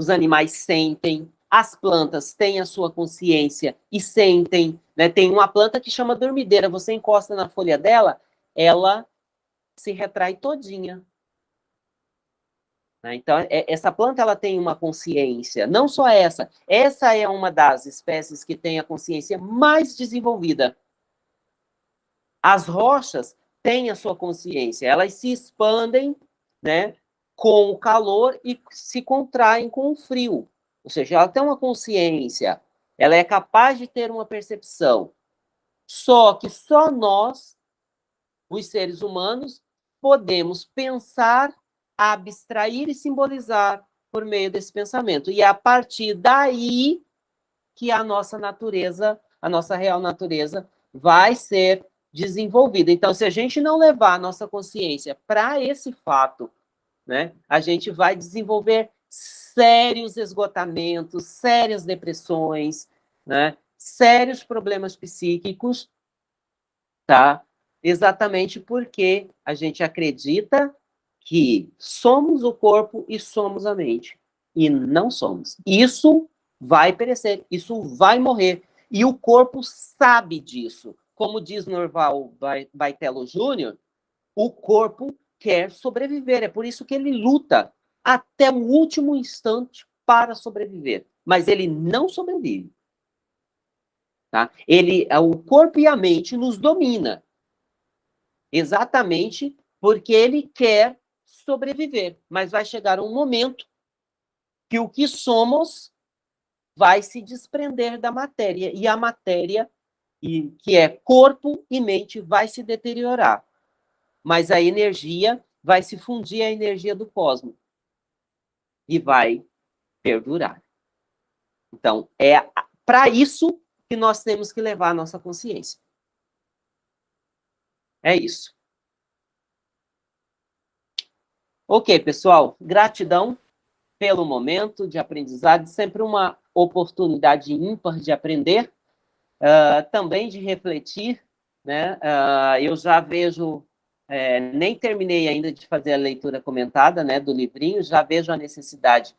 os animais sentem, as plantas têm a sua consciência e sentem. Né? Tem uma planta que chama dormideira, você encosta na folha dela, ela se retrai todinha. Né? Então, é, essa planta ela tem uma consciência, não só essa, essa é uma das espécies que tem a consciência mais desenvolvida. As rochas têm a sua consciência, elas se expandem né, com o calor e se contraem com o frio. Ou seja, ela tem uma consciência, ela é capaz de ter uma percepção. Só que só nós, os seres humanos, podemos pensar abstrair e simbolizar por meio desse pensamento. E é a partir daí que a nossa natureza, a nossa real natureza, vai ser desenvolvida. Então, se a gente não levar a nossa consciência para esse fato, né, a gente vai desenvolver sérios esgotamentos, sérias depressões, né, sérios problemas psíquicos, tá? Exatamente porque a gente acredita que somos o corpo e somos a mente. E não somos. Isso vai perecer, isso vai morrer. E o corpo sabe disso. Como diz Norval Baitello Júnior, o corpo quer sobreviver. É por isso que ele luta até o último instante para sobreviver. Mas ele não sobrevive. Tá? Ele, o corpo e a mente nos domina. Exatamente porque ele quer sobreviver, mas vai chegar um momento que o que somos vai se desprender da matéria, e a matéria, e, que é corpo e mente, vai se deteriorar. Mas a energia vai se fundir à energia do cosmos e vai perdurar. Então, é para isso que nós temos que levar a nossa consciência. É isso. Ok, pessoal, gratidão pelo momento de aprendizado, sempre uma oportunidade ímpar de aprender, uh, também de refletir, né? Uh, eu já vejo, é, nem terminei ainda de fazer a leitura comentada, né, do livrinho, já vejo a necessidade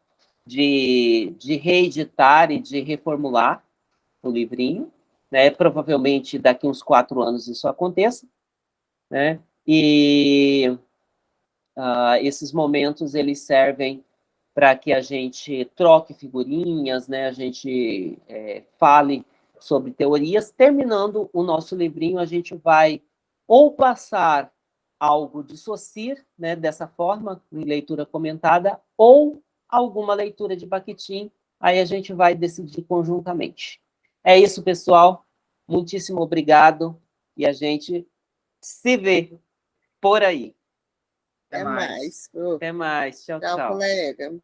de, de reeditar e de reformular, o livrinho, né? Provavelmente daqui uns quatro anos isso aconteça, né? E uh, esses momentos, eles servem para que a gente troque figurinhas, né? A gente é, fale sobre teorias. Terminando o nosso livrinho, a gente vai ou passar algo de Saussure, né, dessa forma, em leitura comentada, ou alguma leitura de Bakhtin, aí a gente vai decidir conjuntamente. É isso, pessoal. Muitíssimo obrigado e a gente se vê por aí. Até mais. Até mais. Tchau, tchau. Tchau, colega.